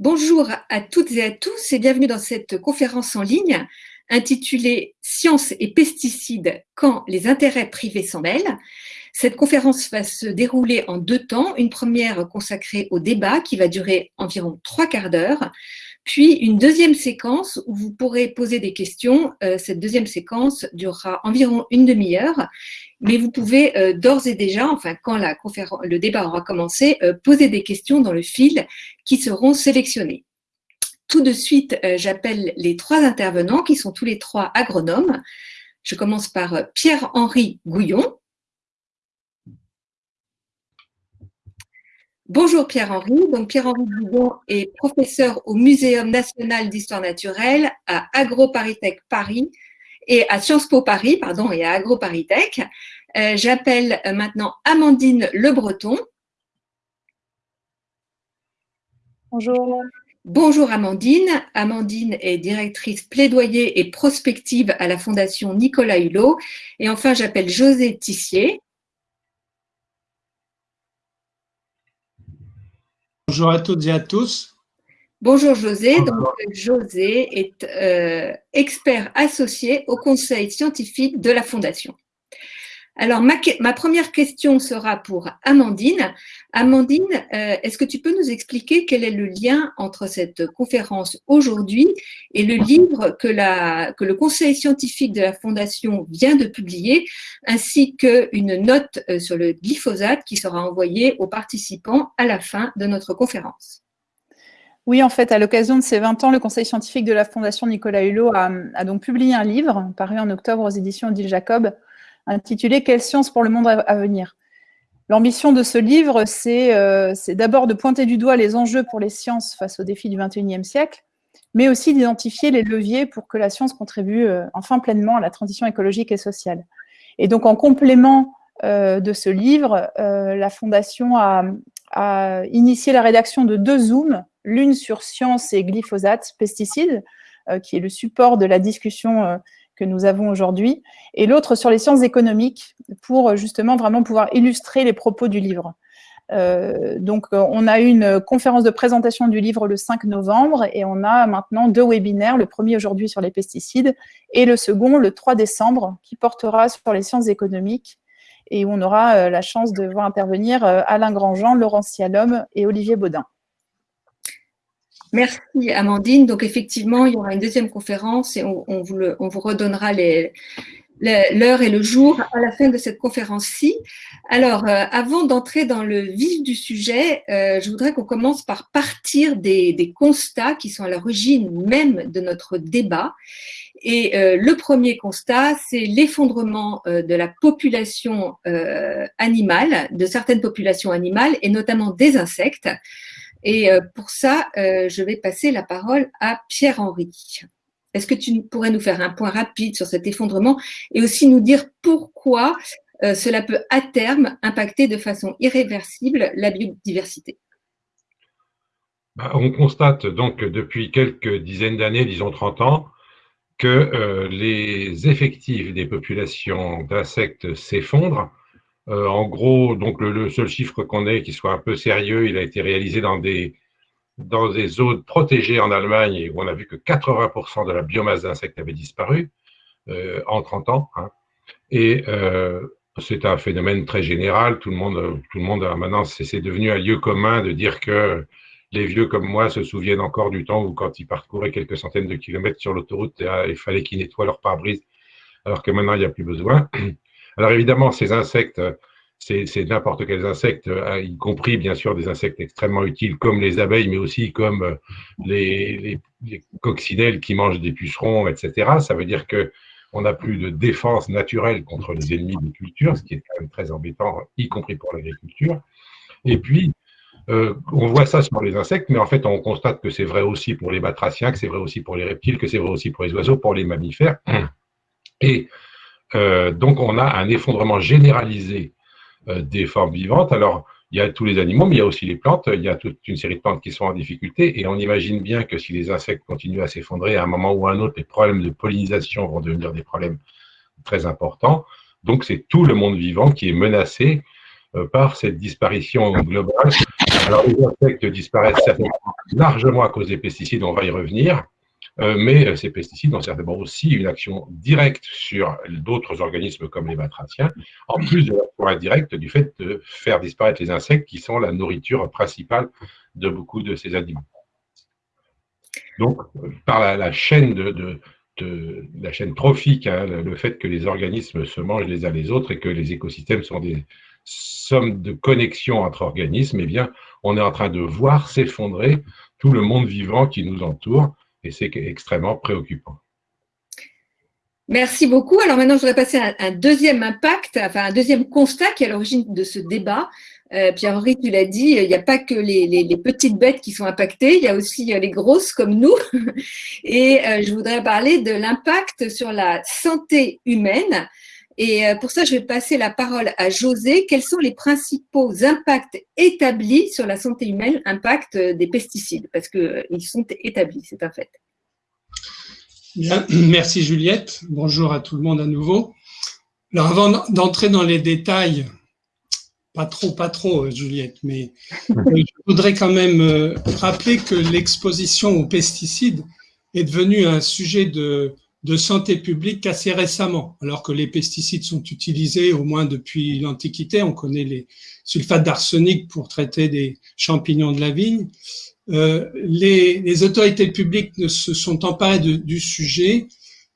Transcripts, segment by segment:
Bonjour à toutes et à tous et bienvenue dans cette conférence en ligne intitulée Sciences et pesticides quand les intérêts privés s'en mêlent. Cette conférence va se dérouler en deux temps, une première consacrée au débat qui va durer environ trois quarts d'heure, puis une deuxième séquence où vous pourrez poser des questions. Euh, cette deuxième séquence durera environ une demi-heure, mais vous pouvez euh, d'ores et déjà, enfin quand le débat aura commencé, euh, poser des questions dans le fil qui seront sélectionnées. Tout de suite, j'appelle les trois intervenants qui sont tous les trois agronomes. Je commence par Pierre-Henri Gouillon. Bonjour Pierre-Henri. Donc Pierre-Henri Bougon est professeur au Muséum national d'histoire naturelle à AgroParisTech Paris et à Sciences Po Paris, pardon, et à AgroParisTech. Euh, J'appelle maintenant Amandine Le Breton. Bonjour. Bonjour Amandine. Amandine est directrice plaidoyer et prospective à la Fondation Nicolas Hulot. Et enfin, j'appelle José Tissier. Bonjour à toutes et à tous. Bonjour José. Donc, José est euh, expert associé au conseil scientifique de la Fondation. Alors, ma, première question sera pour Amandine. Amandine, euh, est-ce que tu peux nous expliquer quel est le lien entre cette conférence aujourd'hui et le livre que, le Conseil scientifique de la Fondation vient de publier, ainsi qu'une note euh, sur le glyphosate qui sera envoyée aux participants à la fin de notre conférence? Oui, en fait, à l'occasion de ces 20 ans, le Conseil scientifique de la Fondation Nicolas Hulot a, a donc publié un livre paru en octobre aux éditions Odile Jacob intitulé « Quelle science pour le monde à venir ?» L'ambition de ce livre, euh, c'est d'abord de pointer du doigt les enjeux pour les sciences face aux défis du XXIe siècle, mais aussi d'identifier les leviers pour que la science contribue euh, enfin pleinement à la transition écologique et sociale. Et donc, en complément euh, de ce livre, la Fondation a, a, initié la rédaction de deux Zooms, l'une sur science et glyphosate, pesticides, qui est le support de la discussion que nous avons aujourd'hui, et l'autre sur les sciences économiques, pour justement vraiment pouvoir illustrer les propos du livre. Euh, donc, on a eu une conférence de présentation du livre le 5 novembre et on a maintenant deux webinaires, le premier aujourd'hui sur les pesticides et le second le 3 décembre qui portera sur les sciences économiques et où on aura euh, la chance de voir intervenir euh, Alain Grandjean, Laurent Cialom et Olivier Baudin. Merci Amandine. Donc effectivement, il y aura une deuxième conférence et on, vous, redonnera l'heure et le jour à la fin de cette conférence-ci. Alors, euh, avant d'entrer dans le vif du sujet, euh, je voudrais qu'on commence par partir des, constats qui sont à l'origine même de notre débat. Et euh, le premier constat, c'est l'effondrement de la population animale, de certaines populations animales, et notamment des insectes. Et euh, pour ça, euh, je vais passer la parole à Pierre-Henri. Est-ce que tu pourrais nous faire un point rapide sur cet effondrement et aussi nous dire pourquoi euh, cela peut à terme impacter de façon irréversible la biodiversité? Bah, On constate donc depuis quelques dizaines d'années, disons 30 ans, que les effectifs des populations d'insectes s'effondrent euh, en gros, donc le, seul chiffre qu'on ait qui soit un peu sérieux, il a été réalisé dans des, dans des zones protégées en Allemagne où on a vu que 80% de la biomasse d'insectes avait disparu euh, en 30 ans. Hein. Et euh, c'est un phénomène très général. Tout le monde, tout le monde maintenant, c'est devenu un lieu commun de dire que les vieux comme moi se souviennent encore du temps où, quand ils parcouraient quelques centaines de kilomètres sur l'autoroute, il fallait qu'ils nettoient leur pare-brise, alors que maintenant, il n'y a plus besoin. Alors évidemment, ces insectes, c'est n'importe quels insectes, euh, y compris bien sûr des insectes extrêmement utiles comme les abeilles, mais aussi comme euh, les, coccinelles qui mangent des pucerons, etc. Ça veut dire que on n'a plus de défense naturelle contre les ennemis des cultures, ce qui est quand même très embêtant, y compris pour l'agriculture. Et puis, euh, on voit ça sur les insectes, mais en fait, on constate que c'est vrai aussi pour les batraciens, que c'est vrai aussi pour les reptiles, que c'est vrai aussi pour les oiseaux, pour les mammifères. Et euh, donc, on a un effondrement généralisé euh, des formes vivantes. Alors, il y a tous les animaux, mais il y a aussi les plantes. Il y a toute une série de plantes qui sont en difficulté. Et on imagine bien que si les insectes continuent à s'effondrer, à un moment ou à un autre, les problèmes de pollinisation vont devenir des problèmes très importants. Donc, c'est tout le monde vivant qui est menacé euh, par cette disparition globale Alors, les insectes disparaissent largement à cause des pesticides, on va y revenir. Euh, mais euh, ces pesticides ont certainement aussi une action directe sur d'autres organismes comme les batraciens, en plus de l'action indirecte du fait de faire disparaître les insectes qui sont la nourriture principale de beaucoup de ces animaux. Donc, par la, chaîne de, la chaîne trophique, hein, le fait que les organismes se mangent les uns les autres et que les écosystèmes sont des sommes de connexions entre organismes, eh bien, on est en train de voir s'effondrer tout le monde vivant qui nous entoure et c'est extrêmement préoccupant. Merci beaucoup. Alors maintenant, je voudrais passer à un deuxième impact, enfin un deuxième constat qui est à l'origine de ce débat. Euh, Pierre-Henri, tu l'as dit, il n'y a pas que les, petites bêtes qui sont impactées, il y a aussi euh, les grosses comme nous. Et euh, je voudrais parler de l'impact sur la santé humaine. Et pour ça, je vais passer la parole à José. Quels sont les principaux impacts établis sur la santé humaine, impact des pesticides? Parce qu'ils sont établis, c'est un fait. Merci Juliette. Bonjour à tout le monde à nouveau. Alors avant d'entrer dans les détails, pas trop, pas trop Juliette, mais euh, je voudrais quand même euh, rappeler que l'exposition aux pesticides est devenue un sujet de, de santé publique assez récemment, alors que les pesticides sont utilisés au moins depuis l'Antiquité. On connaît les sulfates d'arsenic pour traiter des champignons de la vigne. Euh, les, les, autorités publiques ne se sont emparées du sujet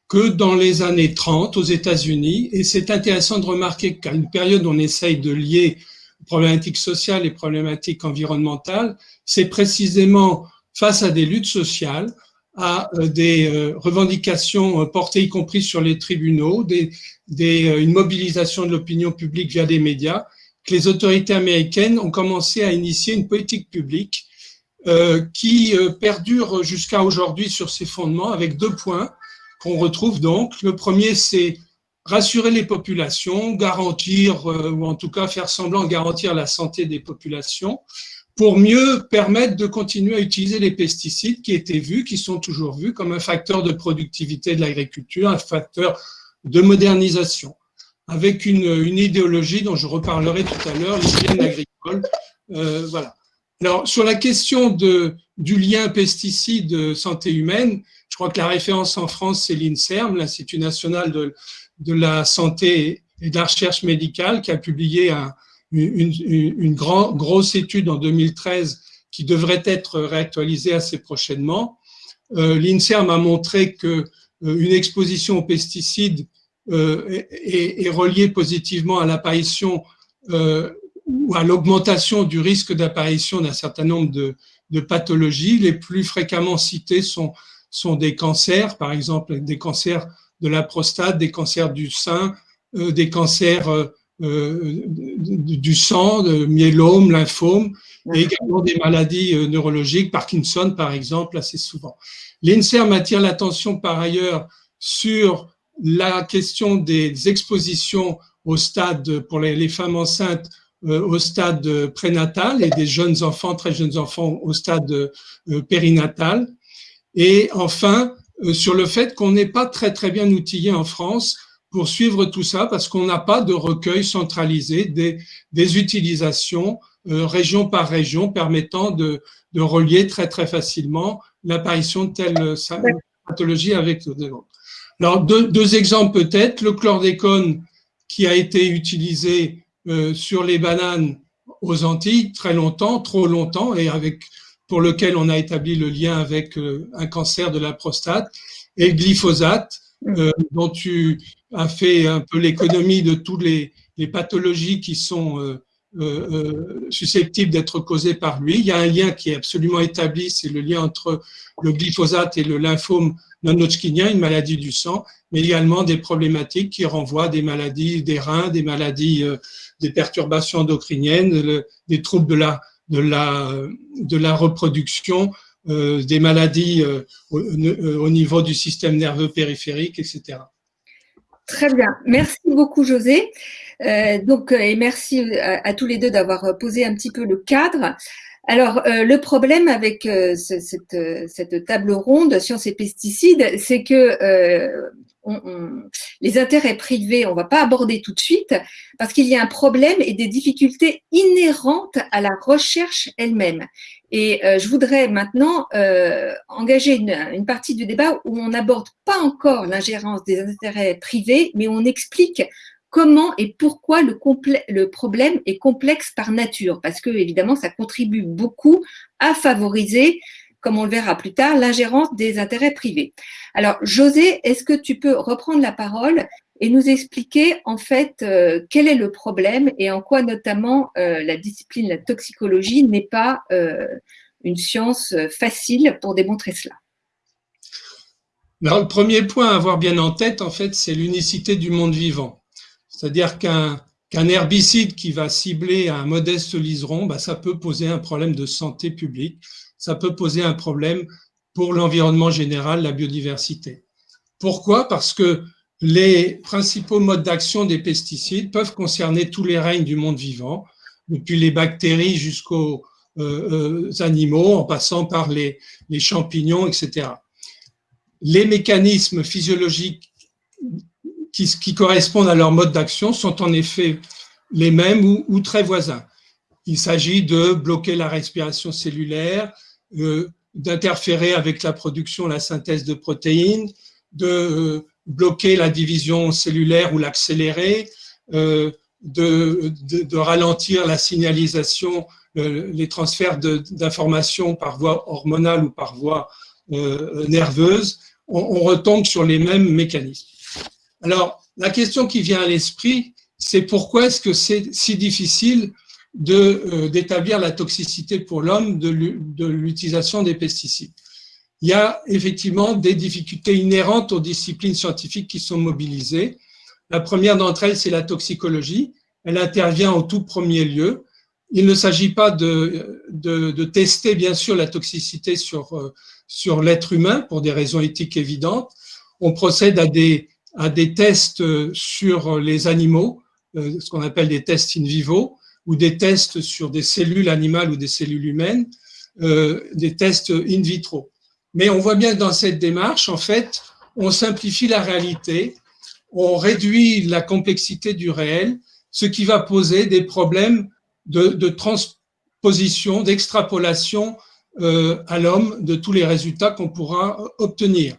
que dans les années 30 aux États-Unis. Et c'est intéressant de remarquer qu'à une période où on essaye de lier problématiques sociales et problématiques environnementales, c'est précisément face à des luttes sociales, à euh, des euh, revendications portées y compris sur les tribunaux, des, des, une mobilisation de l'opinion publique via des médias, que les autorités américaines ont commencé à initier une politique publique euh, qui euh, perdure jusqu'à aujourd'hui sur ses fondements avec deux points qu'on retrouve donc. Le premier, c'est rassurer les populations, garantir, euh, ou en tout cas faire semblant garantir la santé des populations, pour mieux permettre de continuer à utiliser les pesticides qui étaient vus, qui sont toujours vus comme un facteur de productivité de l'agriculture, un facteur de modernisation, avec une, une, idéologie dont je reparlerai tout à l'heure, l'hygiène agricole. Euh, voilà. Alors, sur la question de, du lien pesticide-santé humaine, je crois que la référence en France, c'est l'INSERM, l'Institut national de, de, la santé et de la recherche médicale, qui a publié une, une grosse étude en 2013 qui devrait être réactualisée assez prochainement. Euh, L'INSERM a montré que euh, une exposition aux pesticides euh, est, reliée positivement à l'apparition ou à l'augmentation du risque d'apparition d'un certain nombre de, pathologies. Les plus fréquemment citées sont, sont des cancers, par exemple des cancers de la prostate, des cancers du sein, des cancers euh du sang, de myélome, lymphome, et également des maladies euh, neurologiques, Parkinson par exemple, assez souvent. L'INSERM attire l'attention par ailleurs sur la question des expositions au stade pour les, femmes enceintes euh, au stade prénatal et des jeunes enfants, très jeunes enfants au stade périnatal. Et enfin, sur le fait qu'on n'est pas très très bien outillé en France pour suivre tout ça parce qu'on n'a pas de recueil centralisé des, des utilisations région par région permettant de, de relier très très facilement l'apparition de telle pathologie avec l'autre. Alors deux, deux exemples peut-être, le chlordécone qui a été utilisé euh, sur les bananes aux Antilles très longtemps, trop longtemps, et avec pour lequel on a établi le lien avec euh, un cancer de la prostate, et le glyphosate. Euh, dont tu as fait un peu l'économie de toutes les, les, pathologies qui sont euh, euh, susceptibles d'être causées par lui. Il y a un lien qui est absolument établi, c'est le lien entre le glyphosate et le lymphome non-hodgkinien, une maladie du sang, mais également des problématiques qui renvoient des maladies des reins, des maladies des perturbations endocriniennes, des troubles de la, de la, de la reproduction, euh, des maladies euh, euh, au, niveau du système nerveux périphérique, etc. Très bien. Merci beaucoup, José. donc, et merci à, tous les deux d'avoir posé un petit peu le cadre. Alors, euh, le problème avec euh, ce, cette, euh, cette, table ronde sciences et pesticides, c'est que euh, les intérêts privés, on ne va pas aborder tout de suite, parce qu'il y a un problème et des difficultés inhérentes à la recherche elle-même. Et euh, je voudrais maintenant engager une, une, partie du débat où on n'aborde pas encore l'ingérence des intérêts privés, mais on explique comment et pourquoi le, le, problème est complexe par nature, parce que évidemment, ça contribue beaucoup à favoriser, comme on le verra plus tard, l'ingérence des intérêts privés. Alors, José, est-ce que tu peux reprendre la parole et nous expliquer en fait euh, quel est le problème et en quoi notamment euh, la discipline, la toxicologie n'est pas euh, une science facile pour démontrer cela? Alors, le premier point à avoir bien en tête, en fait, c'est l'unicité du monde vivant. C'est-à-dire qu'un herbicide qui va cibler un modeste liseron, bah, ça peut poser un problème de santé publique, ça peut poser un problème pour l'environnement général, la biodiversité. Pourquoi? Parce que les principaux modes d'action des pesticides peuvent concerner tous les règnes du monde vivant, depuis les bactéries jusqu'aux euh, euh, animaux, en passant par les, champignons, etc. Les mécanismes physiologiques qui, correspondent à leur mode d'action sont en effet les mêmes ou, très voisins. Il s'agit de bloquer la respiration cellulaire, d'interférer avec la production, la synthèse de protéines, de euh, bloquer la division cellulaire ou l'accélérer, euh, de, ralentir la signalisation, euh, les transferts d'informations par voie hormonale ou par voie euh, nerveuse. On, on retombe sur les mêmes mécanismes. Alors, la question qui vient à l'esprit, c'est pourquoi est-ce que c'est si difficile euh, d'établir la toxicité pour l'homme de l'utilisation des pesticides Il y a effectivement des difficultés inhérentes aux disciplines scientifiques qui sont mobilisées. La première d'entre elles, c'est la toxicologie. Elle intervient au tout premier lieu. Il ne s'agit pas de, de, de, tester, bien sûr, la toxicité sur, euh, sur l'être humain pour des raisons éthiques évidentes. On procède à des à des tests euh, sur les animaux, euh, ce qu'on appelle des tests in vivo, ou des tests sur des cellules animales ou des cellules humaines, euh, des tests in vitro. Mais on voit bien que dans cette démarche, en fait, on simplifie la réalité, on réduit la complexité du réel, ce qui va poser des problèmes de, transposition, d'extrapolation euh, à l'homme de tous les résultats qu'on pourra obtenir.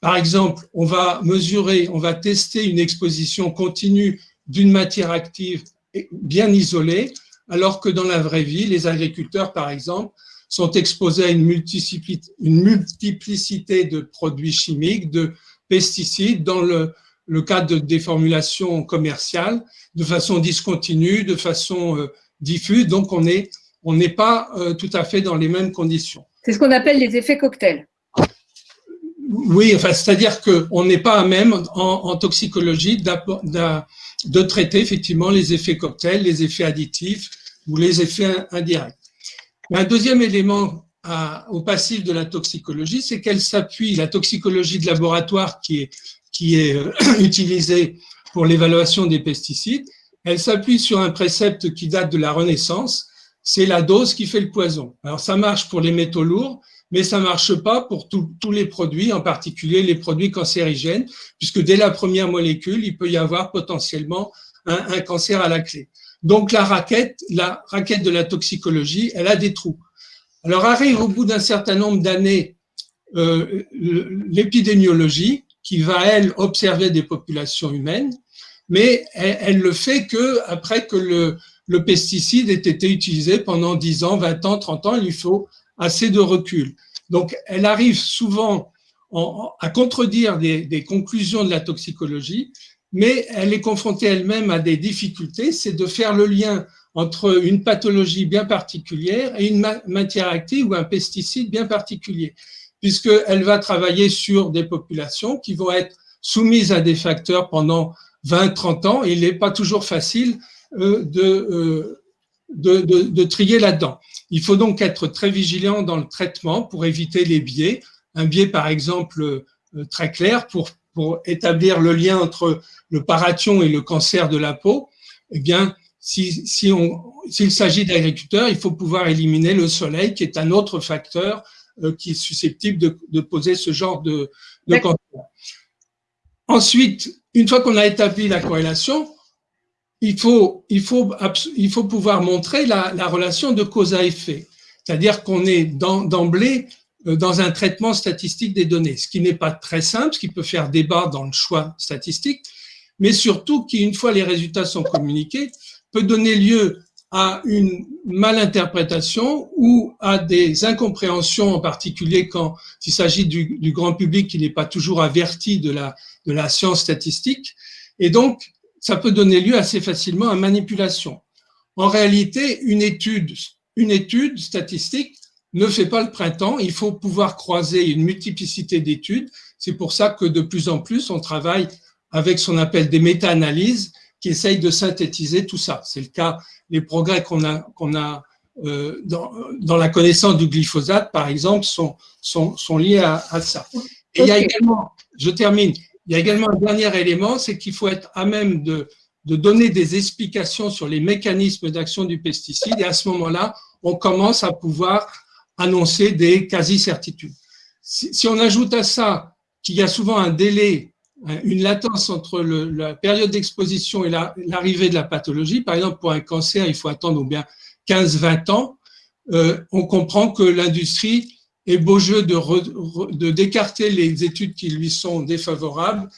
Par exemple, on va mesurer, on va tester une exposition continue d'une matière active bien isolée, alors que dans la vraie vie, les agriculteurs, par exemple, sont exposés à une multiplicité, de produits chimiques, de pesticides, dans le, le cadre de déformulation commerciale, de façon discontinue, de façon euh, diffuse. Donc, on n'est on pas euh, tout à fait dans les mêmes conditions. C'est ce qu'on appelle les effets cocktails. Oui, enfin, c'est-à-dire qu'on n'est pas à même en, en toxicologie de traiter effectivement les effets cocktails, les effets additifs ou les effets indirects. Un deuxième élément au passif de la toxicologie, c'est qu'elle s'appuie, la toxicologie de laboratoire qui est, qui est euh, utilisée pour l'évaluation des pesticides, elle s'appuie sur un précepte qui date de la Renaissance, c'est la dose qui fait le poison. Alors ça marche pour les métaux lourds, mais ça marche pas pour tous les produits, en particulier les produits cancérigènes, puisque dès la première molécule, il peut y avoir potentiellement un, cancer à la clé. Donc la raquette, la raquette de la toxicologie, elle a des trous. Alors arrive au bout d'un certain nombre d'années euh, l'épidémiologie qui va elle observer des populations humaines, mais elle, elle, le fait que après que le, le pesticide ait été utilisé pendant 10 ans, 20 ans, 30 ans, il lui faut assez de recul. Donc, elle arrive souvent en, à contredire des, conclusions de la toxicologie, mais elle est confrontée elle-même à des difficultés, c'est de faire le lien entre une pathologie bien particulière et une matière active ou un pesticide bien particulier, puisqu'elle va travailler sur des populations qui vont être soumises à des facteurs pendant 20-30 ans, et il n'est pas toujours facile euh, euh, de, de, de trier là-dedans. Il faut donc être très vigilant dans le traitement pour éviter les biais. Un biais, par exemple, euh, très clair pour, pour établir le lien entre le paration et le cancer de la peau, eh bien, s'il si, s'il s'agit d'agriculteurs, il faut pouvoir éliminer le soleil, qui est un autre facteur euh, qui est susceptible de, de, poser ce genre de, de cancer. Ensuite, une fois qu'on a établi la corrélation, il faut, il faut, il faut pouvoir montrer la, la relation de cause à effet. C'est-à-dire qu'on est d'emblée euh, dans un traitement statistique des données, ce qui n'est pas très simple, ce qui peut faire débat dans le choix statistique, mais surtout qui, une fois les résultats sont communiqués, peut donner lieu à une malinterprétation ou à des incompréhensions, en particulier quand il s'agit du, du, grand public qui n'est pas toujours averti de la, de la science statistique. Et donc, ça peut donner lieu assez facilement à manipulation. En réalité, une étude, une étude statistique ne fait pas le printemps. Il faut pouvoir croiser une multiplicité d'études. C'est pour ça que de plus en plus, on travaille avec ce qu'on appelle des méta-analyses qui essayent de synthétiser tout ça. C'est le cas, les progrès qu'on a, qu'on a euh, dans, dans, la connaissance du glyphosate, par exemple, sont, sont, sont liés à, à, ça. Et il y a également, je termine, il y a également un dernier élément, c'est qu'il faut être à même de, donner des explications sur les mécanismes d'action du pesticide et à ce moment-là, on commence à pouvoir annoncer des quasi-certitudes. Si, on ajoute à ça qu'il y a souvent un délai, une latence entre la période d'exposition et l'arrivée la, de la pathologie, par exemple pour un cancer, il faut attendre bien 15-20 ans, euh, on comprend que l'industrie est beau jeu de d'écarter les études qui lui sont défavorables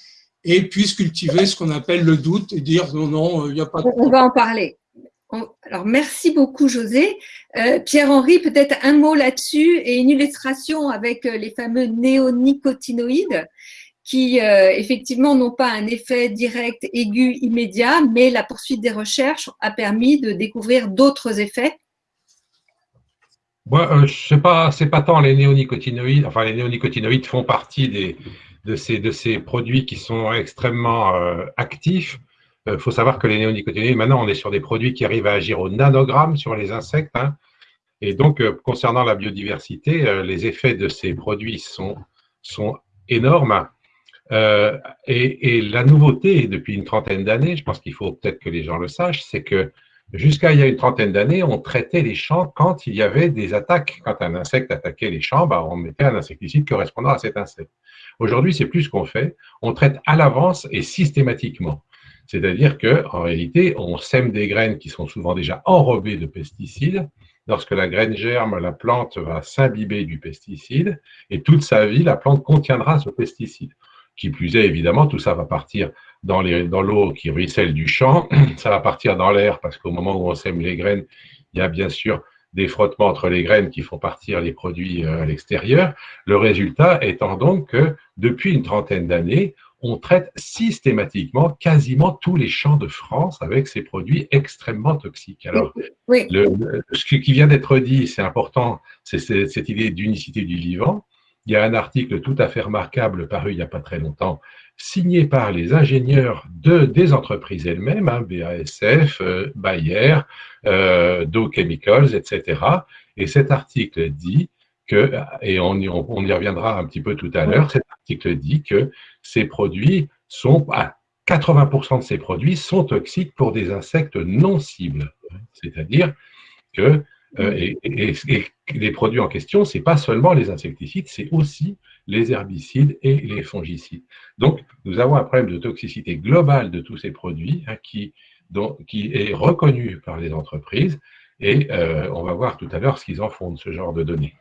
et puisse cultiver ce qu'on appelle le doute et dire non, non, il n'y a pas de... On va en parler. Alors, merci beaucoup, José. Euh, Pierre-Henri, peut-être un mot là-dessus et une illustration avec euh, les fameux néonicotinoïdes qui, euh, effectivement, n'ont pas un effet direct, aigu, immédiat, mais la poursuite des recherches a permis de découvrir d'autres effets. Moi, euh, je sais pas, pas tant les néonicotinoïdes. Enfin, les néonicotinoïdes font partie des, de, ces, de ces produits qui sont extrêmement euh, actifs. Il euh, faut savoir que les néonicotinoïdes, maintenant, on est sur des produits qui arrivent à agir au nanogramme sur les insectes. Hein. Et donc, concernant la biodiversité, les effets de ces produits sont, sont énormes. Et, la nouveauté depuis une trentaine d'années, je pense qu'il faut peut-être que les gens le sachent, c'est que jusqu'à il y a une trentaine d'années, on traitait les champs quand il y avait des attaques. Quand un insecte attaquait les champs, bah, on mettait un insecticide correspondant à cet insecte. Aujourd'hui, c'est plus ce qu'on fait. On traite à l'avance et systématiquement. C'est-à-dire qu'en réalité, on sème des graines qui sont souvent déjà enrobées de pesticides. Lorsque la graine germe, la plante va s'imbiber du pesticide et toute sa vie, la plante contiendra ce pesticide. Qui plus est, évidemment, tout ça va partir dans l'eau qui ruisselle du champ, ça va partir dans l'air parce qu'au moment où on sème les graines, il y a bien sûr des frottements entre les graines qui font partir les produits euh, à l'extérieur. Le résultat étant donc que depuis une trentaine d'années, on traite systématiquement quasiment tous les champs de France avec ces produits extrêmement toxiques. Alors, oui. le, ce qui vient d'être dit, c'est important, c'est cette idée d'unicité du vivant. Il y a un article tout à fait remarquable paru il n'y a pas très longtemps, signé par les ingénieurs de, des entreprises elles-mêmes, hein, BASF, euh, Bayer, euh, Dow Chemicals, etc. Et cet article dit que, et on y, reviendra un petit peu tout à l'heure, cet article dit que ces produits sont, à 80% de ces produits sont toxiques pour des insectes non cibles. C'est-à-dire que et, et, et, les produits en question, c'est pas seulement les insecticides, c'est aussi les herbicides et les fongicides. Donc, nous avons un problème de toxicité globale de tous ces produits hein, qui, dont, qui est reconnu par les entreprises et euh, on va voir tout à l'heure ce qu'ils en font de ce genre de données.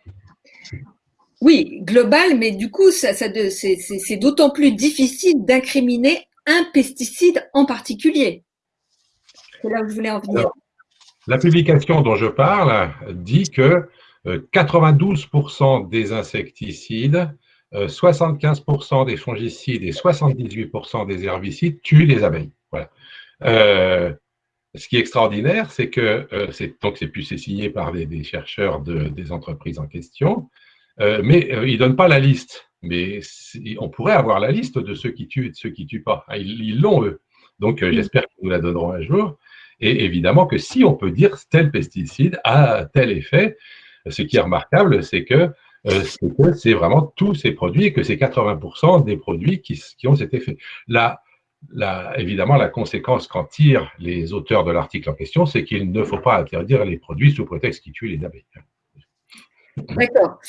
Oui, global, mais du coup, ça, ça c'est d'autant plus difficile d'incriminer un pesticide en particulier. C'est là où je voulais en venir. Alors, la publication dont je parle dit que 92% euh, des insecticides, 75% euh, des fongicides et 78% des herbicides tuent les abeilles. Voilà. Euh, ce qui est extraordinaire, c'est que euh, c'est donc c'est plus signé par des, des chercheurs de, des entreprises en question, euh, mais ils ne donnent pas la liste. Mais on pourrait avoir la liste de ceux qui tuent et de ceux qui ne tuent pas. Ah, ils l'ont, eux. Donc, j'espère qu'ils nous la donneront un jour. Et évidemment que si on peut dire tel pesticide a tel effet, ce qui est remarquable, c'est que c'est vraiment tous ces produits et que c'est 80% des produits qui, ont cet effet. La, évidemment, la conséquence qu'en tirent les auteurs de l'article en question, c'est qu'il ne faut pas interdire les produits sous prétexte qu'ils tuent les abeilles. D'accord.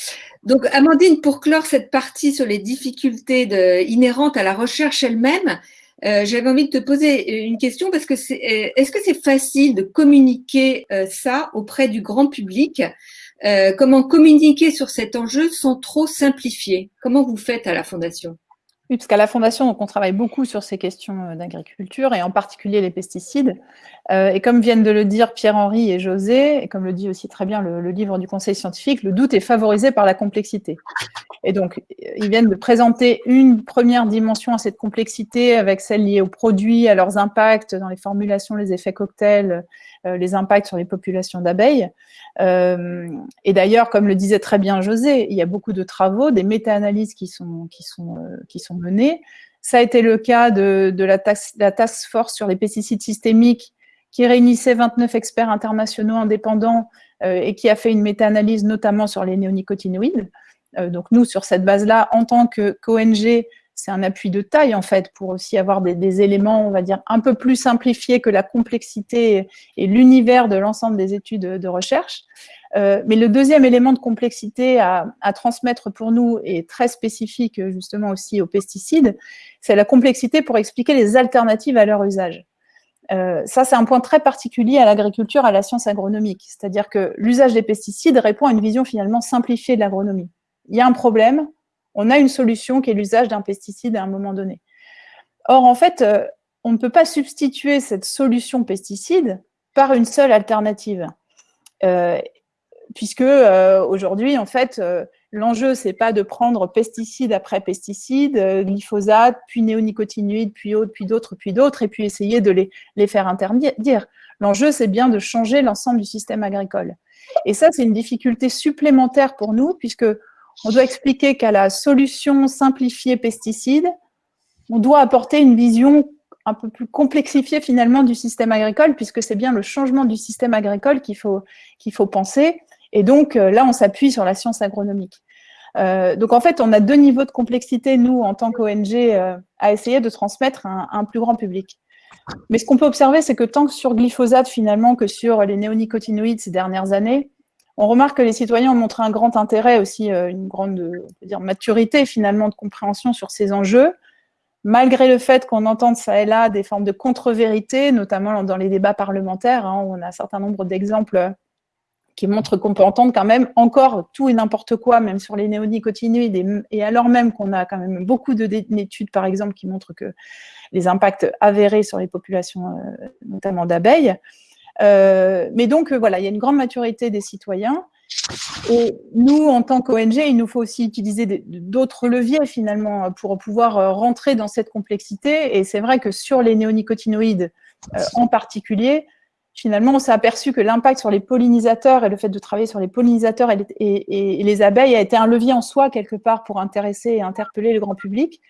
Donc, Amandine, pour clore cette partie sur les difficultés inhérentes à la recherche elle-même, euh, j'avais envie de te poser une question parce que euh, est-ce que c'est facile de communiquer euh, ça auprès du grand public? Comment communiquer sur cet enjeu sans trop simplifier? Comment vous faites à la Fondation? Oui, parce qu'à la Fondation, on travaille beaucoup sur ces questions euh, d'agriculture et en particulier les pesticides. Euh, et comme viennent de le dire Pierre-Henri et José, et comme le dit aussi très bien le, livre du Conseil scientifique, le doute est favorisé par la complexité. Et donc, ils viennent de présenter une première dimension à cette complexité avec celle liée aux produits, à leurs impacts dans les formulations, les effets cocktails, euh, les impacts sur les populations d'abeilles. Euh, et d'ailleurs, comme le disait très bien José, il y a beaucoup de travaux, des méta-analyses qui sont, qui, sont, euh, qui sont menées. Ça a été le cas de, de la, task, la task force sur les pesticides systémiques qui réunissait 29 experts internationaux indépendants et qui a fait une méta-analyse notamment sur les néonicotinoïdes. donc nous, sur cette base-là, en tant qu'ONG, c'est un appui de taille en fait pour aussi avoir des, éléments, on va dire, un peu plus simplifiés que la complexité et, l'univers de l'ensemble des études de, recherche. Euh, mais le deuxième élément de complexité à, transmettre pour nous est très spécifique justement aussi aux pesticides, c'est la complexité pour expliquer les alternatives à leur usage. Euh, ça, c'est un point très particulier à l'agriculture, à la science agronomique. C'est-à-dire que l'usage des pesticides répond à une vision finalement simplifiée de l'agronomie. Il y a un problème, on a une solution qui est l'usage d'un pesticide à un moment donné. Or, en fait, euh, on ne peut pas substituer cette solution pesticide par une seule alternative. Euh, puisque aujourd'hui, en fait, l'enjeu, c'est pas de prendre pesticide après pesticide, glyphosate, puis néonicotinoïdes, puis autres, puis d'autres, puis d'autres, et puis essayer de les, les faire interdire. L'enjeu, c'est bien de changer l'ensemble du système agricole. Et ça, c'est une difficulté supplémentaire pour nous, puisque on doit expliquer qu'à la solution simplifiée pesticides, on doit apporter une vision un peu plus complexifiée finalement du système agricole, puisque c'est bien le changement du système agricole qu'il faut, qu'il faut penser. Et donc euh, là, on s'appuie sur la science agronomique. Euh, donc en fait, on a deux niveaux de complexité, nous, en tant qu'ONG, euh, à essayer de transmettre à un, plus grand public. Mais ce qu'on peut observer, c'est que tant que sur glyphosate, finalement, que sur les néonicotinoïdes ces dernières années, on remarque que les citoyens ont montré un grand intérêt aussi, une grande maturité finalement de compréhension sur ces enjeux, malgré le fait qu'on entende ça et là des formes de contre-vérité, notamment dans les débats parlementaires, hein, où on a un certain nombre d'exemples qui montrent qu'on peut entendre quand même encore tout et n'importe quoi, même sur les néonicotinoïdes, et, alors même qu'on a quand même beaucoup d'études, par exemple, qui montrent que les impacts avérés sur les populations, euh, notamment d'abeilles, euh, mais donc, euh, voilà, il y a une grande maturité des citoyens. Et nous, en tant qu'ONG, il nous faut aussi utiliser d'autres leviers, finalement, pour pouvoir rentrer dans cette complexité. Et c'est vrai que sur les néonicotinoïdes en particulier, finalement, on s'est aperçu que l'impact sur les pollinisateurs et le fait de travailler sur les pollinisateurs et les, abeilles a été un levier en soi, quelque part, pour intéresser et interpeller le grand public.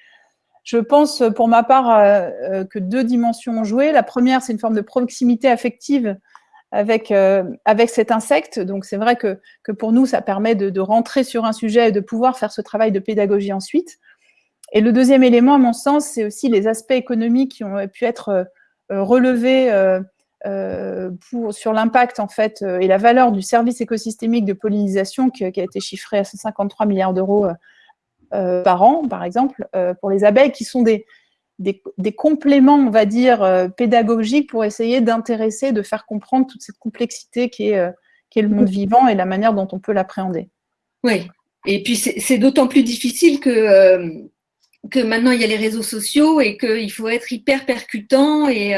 Je pense, pour ma part, euh, euh, que deux dimensions ont joué. La première, c'est une forme de proximité affective avec, euh, avec cet insecte. Donc, c'est vrai que, que, pour nous, ça permet de, rentrer sur un sujet et de pouvoir faire ce travail de pédagogie ensuite. Et le deuxième élément, à mon sens, c'est aussi les aspects économiques qui ont pu être relevés pour, sur l'impact en fait et la valeur du service écosystémique de pollinisation qui, a été chiffré à 153 milliards d'euros euh, par an, par exemple, euh, pour les abeilles, qui sont des, des, compléments, on va dire, euh, pédagogiques pour essayer d'intéresser, de faire comprendre toute cette complexité qui est, qui est le monde vivant et la manière dont on peut l'appréhender. Oui, et puis c'est d'autant plus difficile que, que maintenant il y a les réseaux sociaux et qu'il faut être hyper percutant et,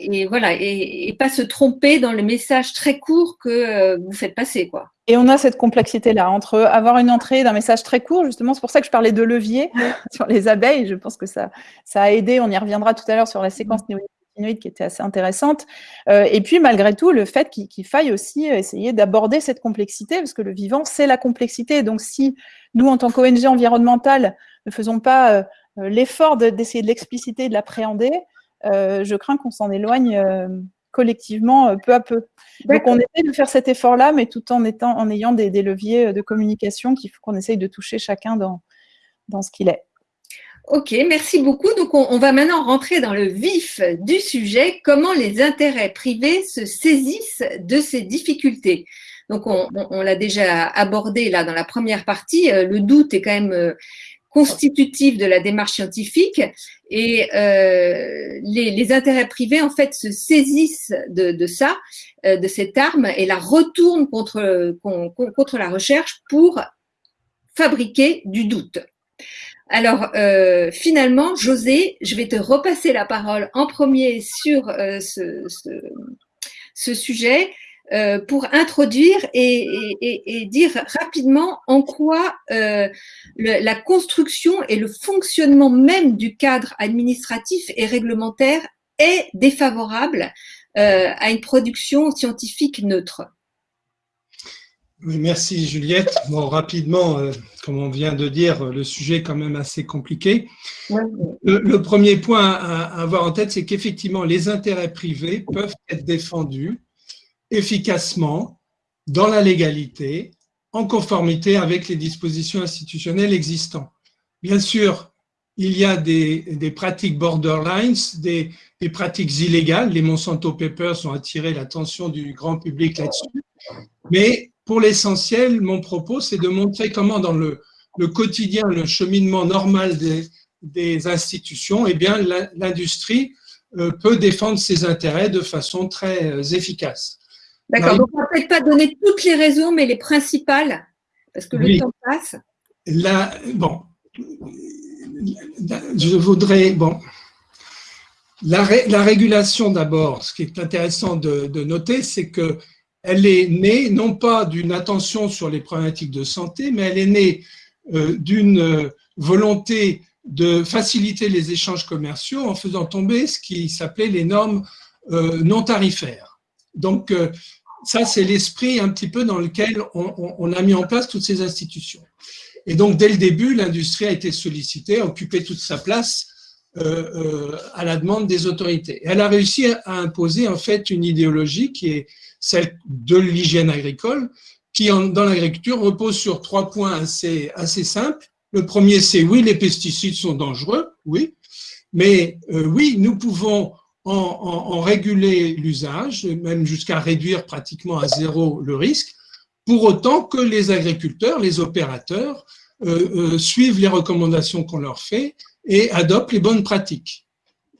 et voilà, et, pas se tromper dans le message très court que euh, vous faites passer, quoi. Et on a cette complexité-là entre avoir une entrée d'un message très court, justement, c'est pour ça que je parlais de levier sur les abeilles. Je pense que ça, ça a aidé. On y reviendra tout à l'heure sur la séquence néonicotinoïde qui était assez intéressante. Euh, et puis, malgré tout, le fait qu'il faille aussi essayer d'aborder cette complexité, parce que le vivant, c'est la complexité. Donc, si nous, en tant qu'ONG environnementale, ne faisons pas euh, l'effort d'essayer de l'expliciter, de l'appréhender, je crains qu'on s'en éloigne euh, collectivement euh, peu à peu. Donc on essaie de faire cet effort-là, mais tout en, étant, en ayant des, leviers de communication qu'il faut qu'on essaye de toucher chacun dans, dans ce qu'il est. Ok, merci beaucoup. Donc, on, va maintenant rentrer dans le vif du sujet, comment les intérêts privés se saisissent de ces difficultés? Donc, on, l'a déjà abordé là dans la première partie. Euh, le doute est quand même euh, constitutif de la démarche scientifique et euh, les, intérêts privés en fait se saisissent de, ça, de cette arme et la retournent contre, contre la recherche pour fabriquer du doute. Alors, euh, finalement, José, je vais te repasser la parole en premier sur euh, ce, sujet euh, pour introduire et, dire rapidement en quoi la construction et le fonctionnement même du cadre administratif et réglementaire est défavorable à une production scientifique neutre merci Juliette. Bon, rapidement, euh, comme on vient de dire, le sujet est quand même assez compliqué. Le, premier point à, avoir en tête, c'est qu'effectivement, les intérêts privés peuvent être défendus efficacement dans la légalité, en conformité avec les dispositions institutionnelles existantes. Bien sûr, il y a des, pratiques borderlines, des, des, pratiques illégales. Les Monsanto Papers ont attiré l'attention du grand public là-dessus. Mais pour l'essentiel, mon propos, c'est de montrer comment dans le, quotidien, le cheminement normal des, institutions, eh bien, l'industrie euh, peut défendre ses intérêts de façon très euh, efficace. D'accord, donc on ne va peut-être pas donner toutes les raisons, mais les principales, parce que le temps passe. bon, je voudrais, bon, la, régulation d'abord, ce qui est intéressant de, de noter, c'est que elle est née non pas d'une attention sur les problématiques de santé, mais elle est née euh, d'une euh, volonté de faciliter les échanges commerciaux en faisant tomber ce qui s'appelait les normes euh, non tarifaires. Donc, ça, c'est l'esprit un petit peu dans lequel on, a mis en place toutes ces institutions. Et donc, dès le début, l'industrie a été sollicitée, a occupé toute sa place à la demande des autorités. elle a réussi à imposer en fait une idéologie qui est celle de l'hygiène agricole, qui dans l'agriculture repose sur trois points assez, assez simples. Le premier, c'est oui, les pesticides sont dangereux, oui, mais euh, oui, nous pouvons en, réguler l'usage, même jusqu'à réduire pratiquement à zéro le risque, pour autant que les agriculteurs, les opérateurs, euh, euh, suivent les recommandations qu'on leur fait et adoptent les bonnes pratiques.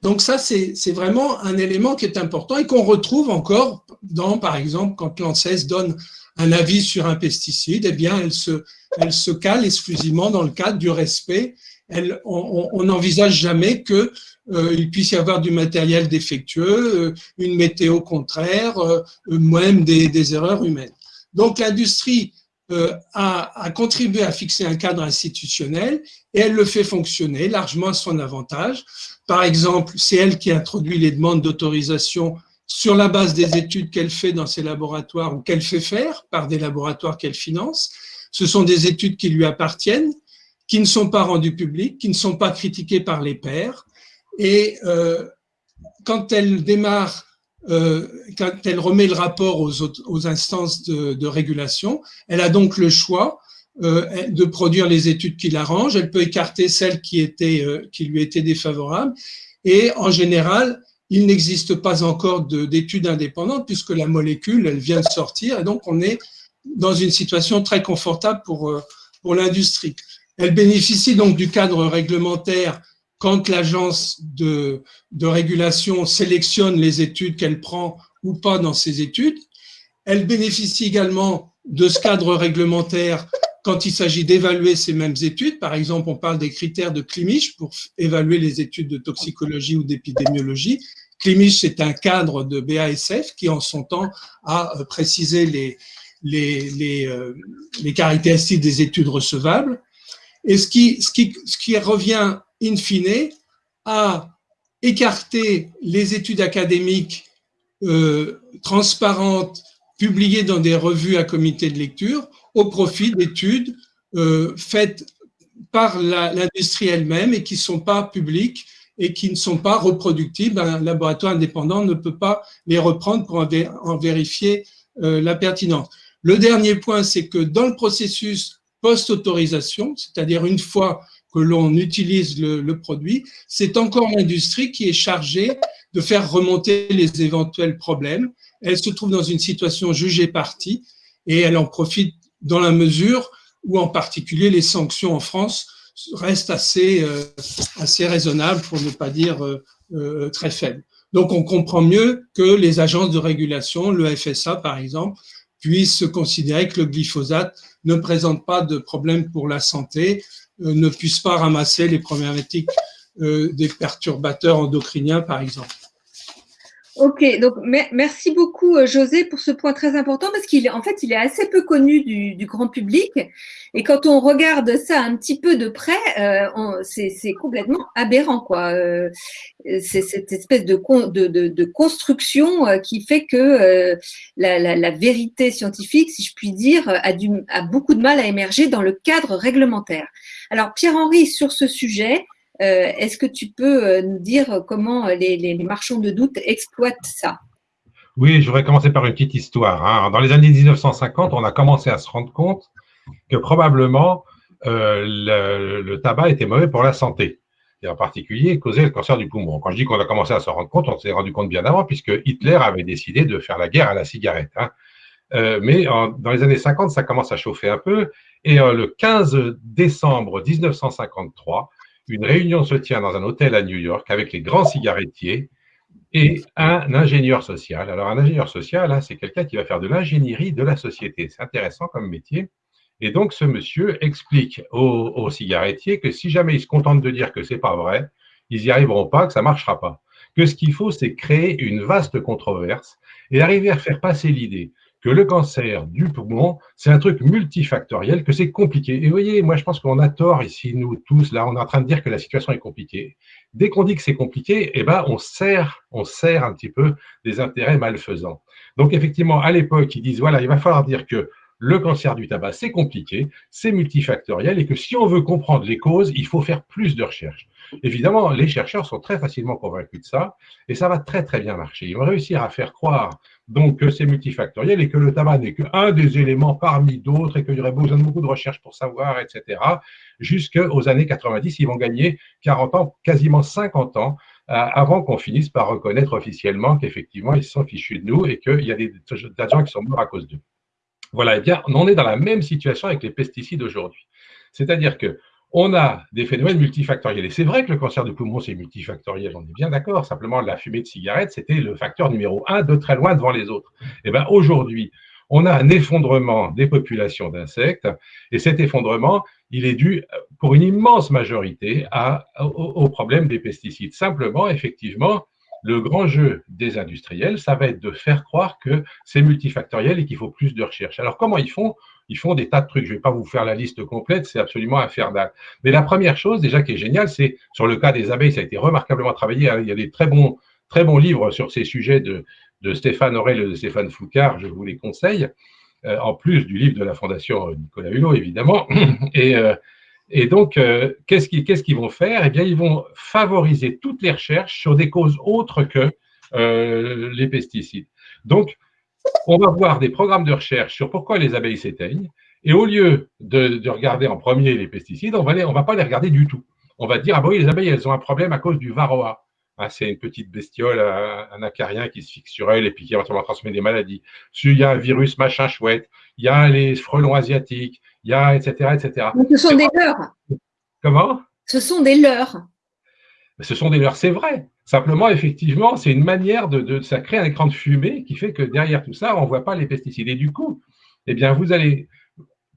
Donc ça, c'est vraiment un élément qui est important et qu'on retrouve encore dans, par exemple, quand l'ANSES donne un avis sur un pesticide, eh bien, elle se, elle se cale exclusivement dans le cadre du respect. Elle, on n'envisage jamais qu'il euh, puisse y avoir du matériel défectueux, euh, une météo contraire, euh, même des, des, erreurs humaines. Donc l'industrie a, a, contribué à fixer un cadre institutionnel et elle le fait fonctionner largement à son avantage. Par exemple, c'est elle qui introduit les demandes d'autorisation sur la base des études qu'elle fait dans ses laboratoires ou qu'elle fait faire par des laboratoires qu'elle finance. Ce sont des études qui lui appartiennent, qui ne sont pas rendues publiques, qui ne sont pas critiquées par les pairs. Et euh, quand elle démarre euh, quand elle remet le rapport aux, instances de, régulation, elle a donc le choix euh, de produire les études qui l'arrangent. Elle peut écarter celles qui, étaient, qui lui étaient défavorables. Et en général, il n'existe pas encore d'études indépendantes puisque la molécule, elle vient de sortir. Et donc, on est dans une situation très confortable pour, pour l'industrie. Elle bénéficie donc du cadre réglementaire quand l'agence de, de, régulation sélectionne les études qu'elle prend ou pas dans ses études. Elle bénéficie également de ce cadre réglementaire quand il s'agit d'évaluer ces mêmes études. Par exemple, on parle des critères de Climich pour évaluer les études de toxicologie ou d'épidémiologie. Climich, c'est un cadre de BASF qui, en son temps, a euh, précisé les, les, les, euh, les caractéristiques des études recevables. Et ce qui, ce qui, ce qui revient in fine, à écarter les études académiques euh, transparentes publiées dans des revues à comité de lecture au profit d'études euh, faites par l'industrie elle-même et qui ne sont pas publiques et qui ne sont pas reproductibles. Un laboratoire indépendant ne peut pas les reprendre pour en, vérifier euh, la pertinence. Le dernier point, c'est que dans le processus post-autorisation, c'est-à-dire une fois que l'on utilise le, produit, c'est encore l'industrie qui est chargée de faire remonter les éventuels problèmes. Elle se trouve dans une situation jugée partie et elle en profite dans la mesure où en particulier les sanctions en France restent assez, euh, assez raisonnables, pour ne pas dire euh, euh, très faibles. Donc on comprend mieux que les agences de régulation, le FSA par exemple, puissent considérer que le glyphosate ne présente pas de problème pour la santé, ne puisse pas ramasser les problématiques des perturbateurs endocriniens par exemple. Ok, donc merci beaucoup euh, José pour ce point très important parce qu'il en fait il est assez peu connu du, grand public et quand on regarde ça un petit peu de près, euh, c'est complètement aberrant quoi. Euh, c'est cette espèce de, construction qui fait que la, vérité scientifique, si je puis dire, a beaucoup de mal à émerger dans le cadre réglementaire. Alors Pierre-Henri sur ce sujet. Euh, est-ce que tu peux euh, nous dire comment les, marchands de doute exploitent ça? Oui, je voudrais commencer par une petite histoire. Hein. Dans les années 1950, on a commencé à se rendre compte que probablement euh, le, tabac était mauvais pour la santé, et en particulier causait le cancer du poumon. Quand je dis qu'on a commencé à se rendre compte, on s'est rendu compte bien avant, puisque Hitler avait décidé de faire la guerre à la cigarette. Hein. Mais dans les années 50, ça commence à chauffer un peu, et le 15 décembre 1953, une réunion se tient dans un hôtel à New York avec les grands cigarettiers et un ingénieur social. Alors, un ingénieur social, hein, c'est quelqu'un qui va faire de l'ingénierie de la société. C'est intéressant comme métier. Et donc, ce monsieur explique aux, cigarettiers que si jamais ils se contentent de dire que c'est pas vrai, ils n'y arriveront pas, que ça marchera pas. Que ce qu'il faut, c'est créer une vaste controverse et arriver à faire passer l'idée que le cancer du poumon, c'est un truc multifactoriel, que c'est compliqué. Et vous voyez, moi je pense qu'on a tort ici, nous tous, là, on est en train de dire que la situation est compliquée. Dès qu'on dit que c'est compliqué, eh ben, on sert, on sert un petit peu des intérêts malfaisants. Donc effectivement, à l'époque, ils disent, voilà, il va falloir dire que le cancer du tabac, c'est compliqué, c'est multifactoriel, et que si on veut comprendre les causes, il faut faire plus de recherches. Évidemment, les chercheurs sont très facilement convaincus de ça, et ça va très très bien marcher. Ils vont réussir à faire croire donc que c'est multifactoriel et que le tabac n'est qu'un des éléments parmi d'autres et qu'il y aurait besoin de beaucoup de recherches pour savoir, etc. Jusqu'aux années 90, ils vont gagner 40 ans, quasiment 50 ans, euh, avant qu'on finisse par reconnaître officiellement qu'effectivement, ils sont fichus de nous et qu'il y a des, gens qui sont morts à cause d'eux. Voilà, eh bien, on est dans la même situation avec les pesticides aujourd'hui. C'est-à-dire que on a des phénomènes multifactoriels. Et c'est vrai que le cancer du poumon, c'est multifactoriel, on est bien d'accord. Simplement, la fumée de cigarette, c'était le facteur numéro un, de très loin devant les autres. Et eh bien aujourd'hui, on a un effondrement des populations d'insectes, et cet effondrement, il est dû, pour une immense majorité, au problème des pesticides. Simplement, effectivement, le grand jeu des industriels, ça va être de faire croire que c'est multifactoriel et qu'il faut plus de recherche. Alors, comment ils font? Ils font des tas de trucs. Je ne vais pas vous faire la liste complète, c'est absolument infernal. Mais la première chose, déjà, qui est géniale, c'est sur le cas des abeilles, ça a été remarquablement travaillé. Il y a des très bons, très bons livres sur ces sujets de, Stéphane Aurel et de Stéphane Foucard, je vous les conseille, euh, en plus du livre de la Fondation Nicolas Hulot, évidemment. Et. Euh, et donc, euh, qu'est-ce qu'ils vont faire? Eh bien, ils vont favoriser toutes les recherches sur des causes autres que euh, les pesticides. Donc, on va voir des programmes de recherche sur pourquoi les abeilles s'éteignent. Et au lieu de, regarder en premier les pesticides, on ne va pas les regarder du tout. On va dire, ah bah oui, les abeilles, elles ont un problème à cause du varroa. C'est une petite bestiole, un, acarien qui se fixe sur elle et puis qui va transmettre des maladies. Il y a un virus machin chouette, il y a les frelons asiatiques, il y a etc. etc. ce sont des leurs. Comment? Ce sont des leurs. Ce sont des leurs, c'est vrai. Simplement, effectivement, c'est une manière de, ça crée un écran de fumée qui fait que derrière tout ça, on ne voit pas les pesticides. Et du coup, eh bien, vous allez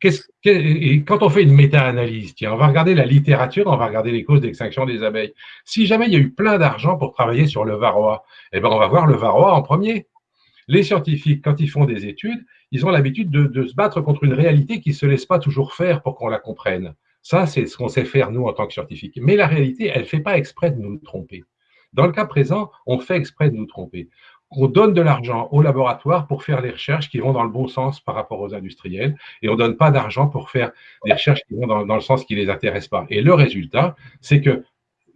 quand on fait une méta-analyse, on va regarder la littérature, on va regarder les causes d'extinction des abeilles. Si jamais il y a eu plein d'argent pour travailler sur le varroa, eh ben on va voir le varroa en premier. Les scientifiques, quand ils font des études, ils ont l'habitude de, se battre contre une réalité qui ne se laisse pas toujours faire pour qu'on la comprenne. Ça, c'est ce qu'on sait faire, nous, en tant que scientifiques. Mais la réalité, elle ne fait pas exprès de nous tromper. Dans le cas présent, on fait exprès de nous tromper. On donne de l'argent aux laboratoires pour faire les recherches qui vont dans le bon sens par rapport aux industriels, et on ne donne pas d'argent pour faire des recherches qui vont dans, dans le sens qui ne les intéresse pas. Et le résultat, c'est que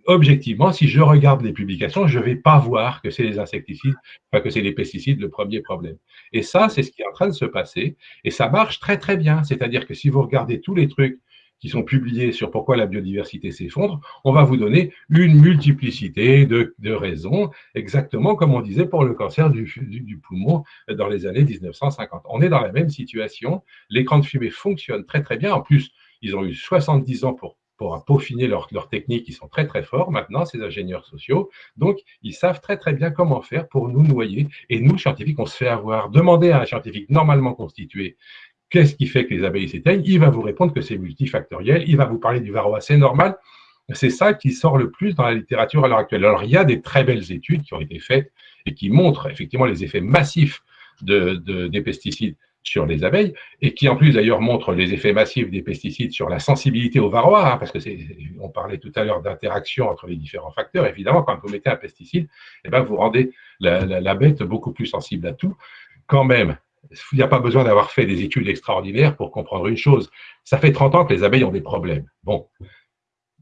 objectivement, si je regarde les publications, je ne vais pas voir que c'est les insecticides, enfin que c'est les pesticides le premier problème. Et ça, c'est ce qui est en train de se passer. Et ça marche très, très bien. C'est-à-dire que si vous regardez tous les trucs qui sont publiés sur pourquoi la biodiversité s'effondre, on va vous donner une multiplicité de, raisons, exactement comme on disait pour le cancer du, du, poumon dans les années 1950. On est dans la même situation. L'écran de fumée fonctionne très très bien. En plus, ils ont eu 70 ans pour pour peaufiner leurs techniques, ils sont très très forts maintenant, ces ingénieurs sociaux. Donc, ils savent très très bien comment faire pour nous noyer. Et nous, scientifiques, on se fait avoir. Demandez à un scientifique normalement constitué qu'est-ce qui fait que les abeilles s'éteignent, il va vous répondre que c'est multifactoriel, il va vous parler du varroa, c'est normal. C'est ça qui sort le plus dans la littérature à l'heure actuelle. Alors, il y a des très belles études qui ont été faites et qui montrent effectivement les effets massifs de, des pesticides sur les abeilles, et qui en plus d'ailleurs montre les effets massifs des pesticides sur la sensibilité au varroa, hein, parce que on parlait tout à l'heure d'interaction entre les différents facteurs. Évidemment, quand vous mettez un pesticide, eh ben, vous rendez la, bête beaucoup plus sensible à tout. Quand même, il n'y a pas besoin d'avoir fait des études extraordinaires pour comprendre une chose. Ça fait 30 ans que les abeilles ont des problèmes. Bon.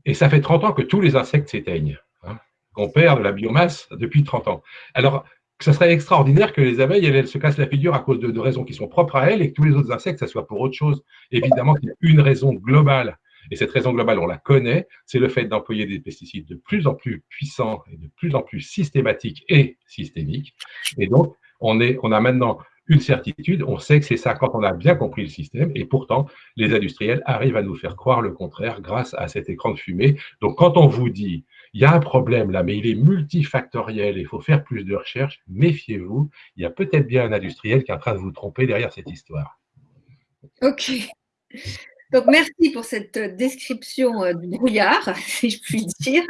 Et ça fait 30 ans que tous les insectes s'éteignent. Hein, qu'on perd de la biomasse depuis 30 ans. Alors, ce serait extraordinaire que les abeilles, elles, se cassent la figure à cause de, raisons qui sont propres à elles et que tous les autres insectes, ça soit pour autre chose. Évidemment qu'il y a une raison globale, et cette raison globale, on la connaît, c'est le fait d'employer des pesticides de plus en plus puissants et de plus en plus systématiques et systémiques. Et donc, on, est, on a maintenant une certitude, on sait que c'est ça quand on a bien compris le système, et pourtant, les industriels arrivent à nous faire croire le contraire grâce à cet écran de fumée. Donc, quand on vous dit il y a un problème là, mais il est multifactoriel, il faut faire plus de recherches, méfiez-vous, il y a peut-être bien un industriel qui est en train de vous tromper derrière cette histoire. Ok. Donc, merci pour cette description euh, du brouillard, si je puis dire.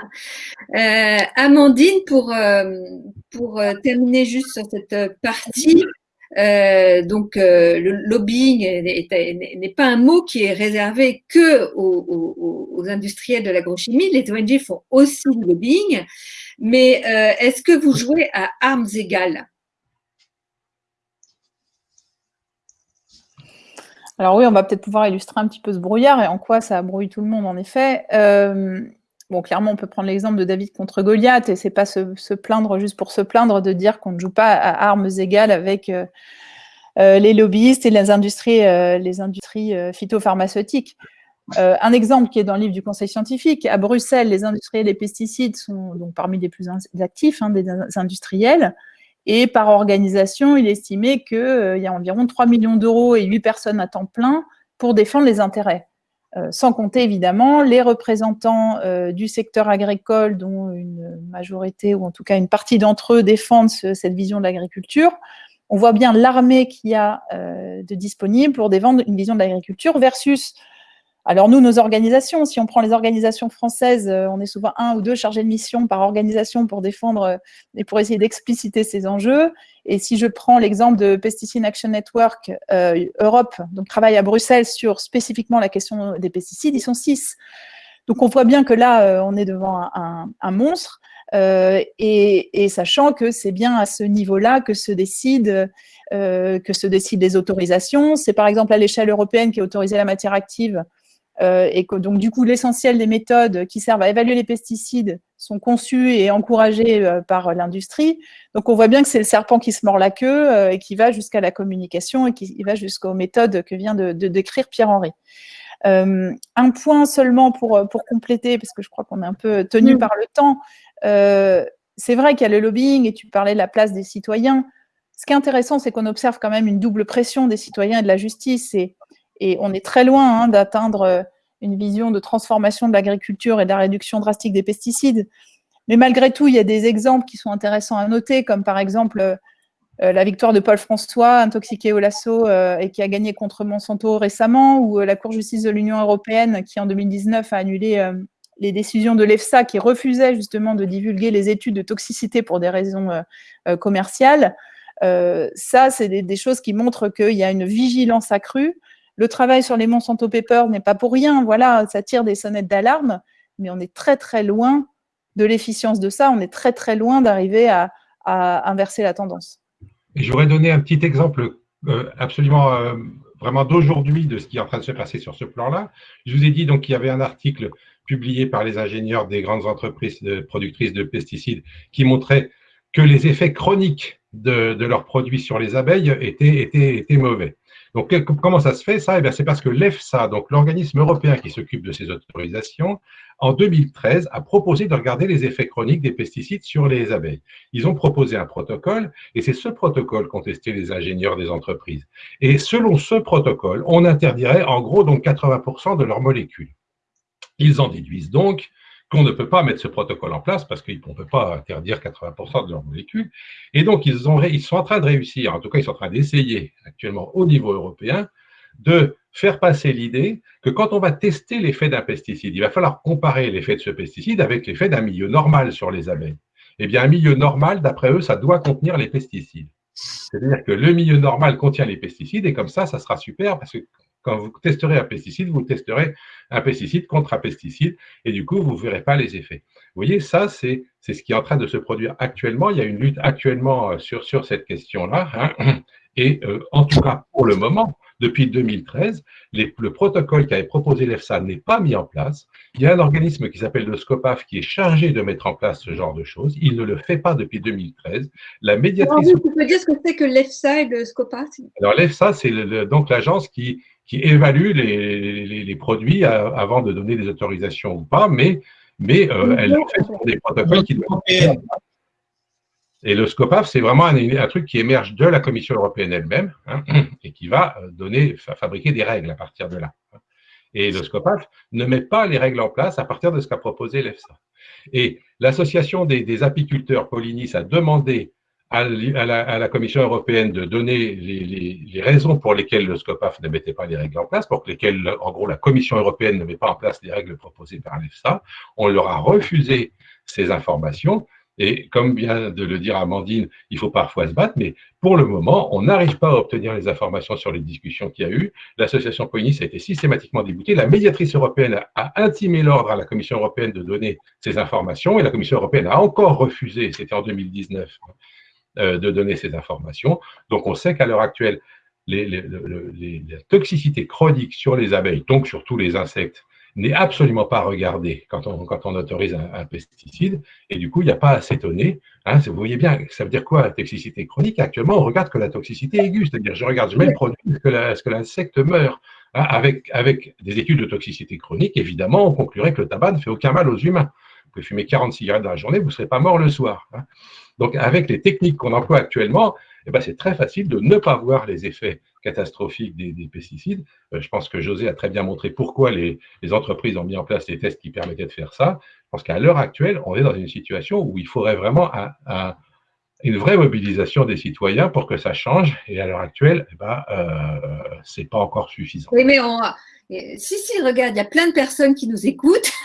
Euh, Amandine, pour, euh, pour terminer juste sur cette partie, euh, donc, euh, le lobbying n'est pas un mot qui est réservé que aux, industriels de l'agrochimie. Les ONG font aussi du lobbying. Mais euh, est-ce que vous jouez à armes égales? Alors oui, on va peut-être pouvoir illustrer un petit peu ce brouillard et en quoi ça brouille tout le monde, en effet. Bon, clairement, on peut prendre l'exemple de David contre Goliath, et c'est pas se, plaindre juste pour se plaindre de dire qu'on ne joue pas à armes égales avec euh, euh, les lobbyistes et les industries, euh, les industries phytopharmaceutiques. un exemple qui est dans le livre du Conseil scientifique, à Bruxelles, les industriels des pesticides sont donc parmi les plus actifs hein, des industriels, et par organisation, il est estimé qu'il y a environ 3 millions d'euros et 8 personnes à temps plein pour défendre les intérêts. Euh, sans compter évidemment les représentants euh, du secteur agricole, dont une majorité, ou en tout cas une partie d'entre eux, défendent cette vision de l'agriculture. On voit bien l'armée qu'il y a euh, de disponible pour défendre une vision de l'agriculture versus alors nous, nos organisations, si on prend les organisations françaises, euh, on est souvent un ou deux chargés de mission par organisation pour défendre euh, et pour essayer d'expliciter ces enjeux. Et si je prends l'exemple de Pesticide Action Network euh, Europe, donc travaille à Bruxelles sur spécifiquement la question des pesticides, ils sont six. Donc on voit bien que là, on est devant un, monstre. et, sachant que c'est bien à ce niveau-là que se décide que se décident les autorisations. C'est par exemple à l'échelle européenne qui a autorisé la matière active et que donc du coup l'essentiel des méthodes qui servent à évaluer les pesticides sont conçues et encouragées euh, par l'industrie. Donc on voit bien que c'est le serpent qui se mord la queue euh, et qui va jusqu'à la communication et qui va jusqu'aux méthodes que vient de, décrire Pierre-Henri. un point seulement pour, pour compléter, parce que je crois qu'on est un peu tenu par le temps. c'est vrai qu'il y a le lobbying et tu parlais de la place des citoyens. Ce qui est intéressant, c'est qu'on observe quand même une double pression des citoyens et de la justice. Et et on est très loin hein, d'atteindre euh, une vision de transformation de l'agriculture et de la réduction drastique des pesticides. Mais malgré tout, il y a des exemples qui sont intéressants à noter, comme par exemple euh, euh, la victoire de Paul François, intoxiqué au lasso et qui a gagné contre Monsanto récemment, ou la Cour de justice de l'Union européenne qui, en 2019, a annulé les décisions de l'EFSA qui refusait justement de divulguer les études de toxicité pour des raisons commerciales. ça, c'est des, des, choses qui montrent qu'il y a une vigilance accrue le travail sur les Monsanto Papers n'est pas pour rien, voilà, ça tire des sonnettes d'alarme, mais on est très très loin de l'efficience de ça, on est très très loin d'arriver à, inverser la tendance. J'aurais donné un petit exemple euh, absolument euh, vraiment d'aujourd'hui de ce qui est en train de se passer sur ce plan-là. Je vous ai dit donc qu'il y avait un article publié par les ingénieurs des grandes entreprises productrices de pesticides qui montrait que les effets chroniques de, leurs produits sur les abeilles étaient, mauvais. Donc, comment ça se fait ça? Eh C'est parce que l'EFSA, donc l'organisme européen qui s'occupe de ces autorisations, en 2013, a proposé de regarder les effets chroniques des pesticides sur les abeilles. Ils ont proposé un protocole et c'est ce protocole qu'ont testé les ingénieurs des entreprises. Et selon ce protocole, on interdirait en gros donc 80% de leurs molécules. Ils en déduisent donc qu'on ne peut pas mettre ce protocole en place parce qu'on ne peut pas interdire 80% de leurs molécules. Et donc, ils, ont, ils sont en train de réussir, en tout cas, ils sont en train d'essayer actuellement au niveau européen de faire passer l'idée que quand on va tester l'effet d'un pesticide, il va falloir comparer l'effet de ce pesticide avec l'effet d'un milieu normal sur les abeilles. Eh bien, un milieu normal, d'après eux, ça doit contenir les pesticides. C'est-à-dire que le milieu normal contient les pesticides et comme ça, ça sera super parce que quand vous testerez un pesticide, vous testerez un pesticide contre un pesticide et du coup, vous ne verrez pas les effets. Vous voyez, ça, c'est ce qui est en train de se produire actuellement. Il y a une lutte actuellement euh, sur, cette question-là. Hein. Et euh, en tout cas, pour le moment, depuis 2013, le protocole qu'avait proposé l'EFSA n'est pas mis en place. Il y a un organisme qui s'appelle le SCOPAF qui est chargé de mettre en place ce genre de choses. Il ne le fait pas depuis 2013. La médiatrice. tu peux dire ce que c'est que l'EFSA et le SCOPAF Alors l'EFSA, c'est donc l'agence qui, qui évalue les, les, produits avant de donner des autorisations ou pas, mais, mais euh, elle fait des protocoles qui doivent et le SCOPAF, c'est vraiment un, truc qui émerge de la Commission européenne elle-même hein, et qui va euh, donner, fabriquer des règles à partir de là. Et le SCOPAF ne met pas les règles en place à partir de ce qu'a proposé l'EFSA. Et l'association des, apiculteurs Polinis a demandé à, la, Commission européenne de donner les, raisons pour lesquelles le SCOPAF ne mettait pas les règles en place, pour lesquelles, en gros, la Commission européenne ne met pas en place les règles proposées par l'EFSA. On leur a refusé ces informations et comme vient de le dire Amandine, il faut parfois se battre, mais pour le moment, on n'arrive pas à obtenir les informations sur les discussions qu'il y a eu. L'association Poinis a été systématiquement déboutée. La médiatrice européenne a intimé l'ordre à la Commission européenne de donner ces informations et la Commission européenne a encore refusé, c'était en 2019, euh, de donner ces informations. Donc on sait qu'à l'heure actuelle, la toxicité chronique sur les abeilles, donc sur tous les insectes, n'est absolument pas regardé quand on, quand on autorise un, pesticide. Et du coup, il n'y a pas à s'étonner. Hein, vous voyez bien, ça veut dire quoi la toxicité chronique? Actuellement, on regarde que la toxicité aiguë, c'est-à-dire je regarde, je mets le produit, est-ce que l'insecte meurt? Hein, avec, avec des études de toxicité chronique, évidemment, on conclurait que le tabac ne fait aucun mal aux humains. Vous pouvez fumer 40 cigarettes dans la journée, vous ne serez pas mort le soir. Hein. Donc, avec les techniques qu'on emploie actuellement, eh ben, c'est très facile de ne pas voir les effets catastrophiques des, pesticides. Euh, je pense que José a très bien montré pourquoi les, entreprises ont mis en place des tests qui permettaient de faire ça. Je pense qu'à l'heure actuelle, on est dans une situation où il faudrait vraiment une vraie mobilisation des citoyens pour que ça change. Et à l'heure actuelle, eh ben, euh, ce n'est pas encore suffisant. Oui, mais on, si, si, regarde, il y a plein de personnes qui nous écoutent.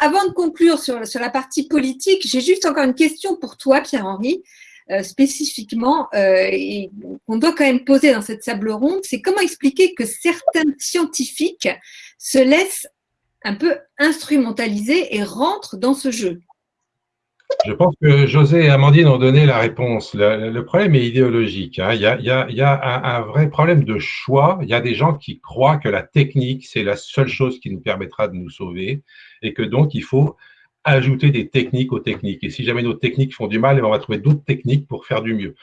avant de conclure sur, sur la partie politique, j'ai juste encore une question pour toi, Pierre-Henri. Euh, spécifiquement euh, et qu'on doit quand même poser dans cette table ronde, c'est comment expliquer que certains scientifiques se laissent un peu instrumentaliser et rentrent dans ce jeu? Je pense que José et Amandine ont donné la réponse. Le, problème est idéologique. Hein. Il, y a, un, vrai problème de choix. Il y a des gens qui croient que la technique, c'est la seule chose qui nous permettra de nous sauver et que donc il faut ajouter des techniques aux techniques. Et si jamais nos techniques font du mal, on va trouver d'autres techniques pour faire du mieux.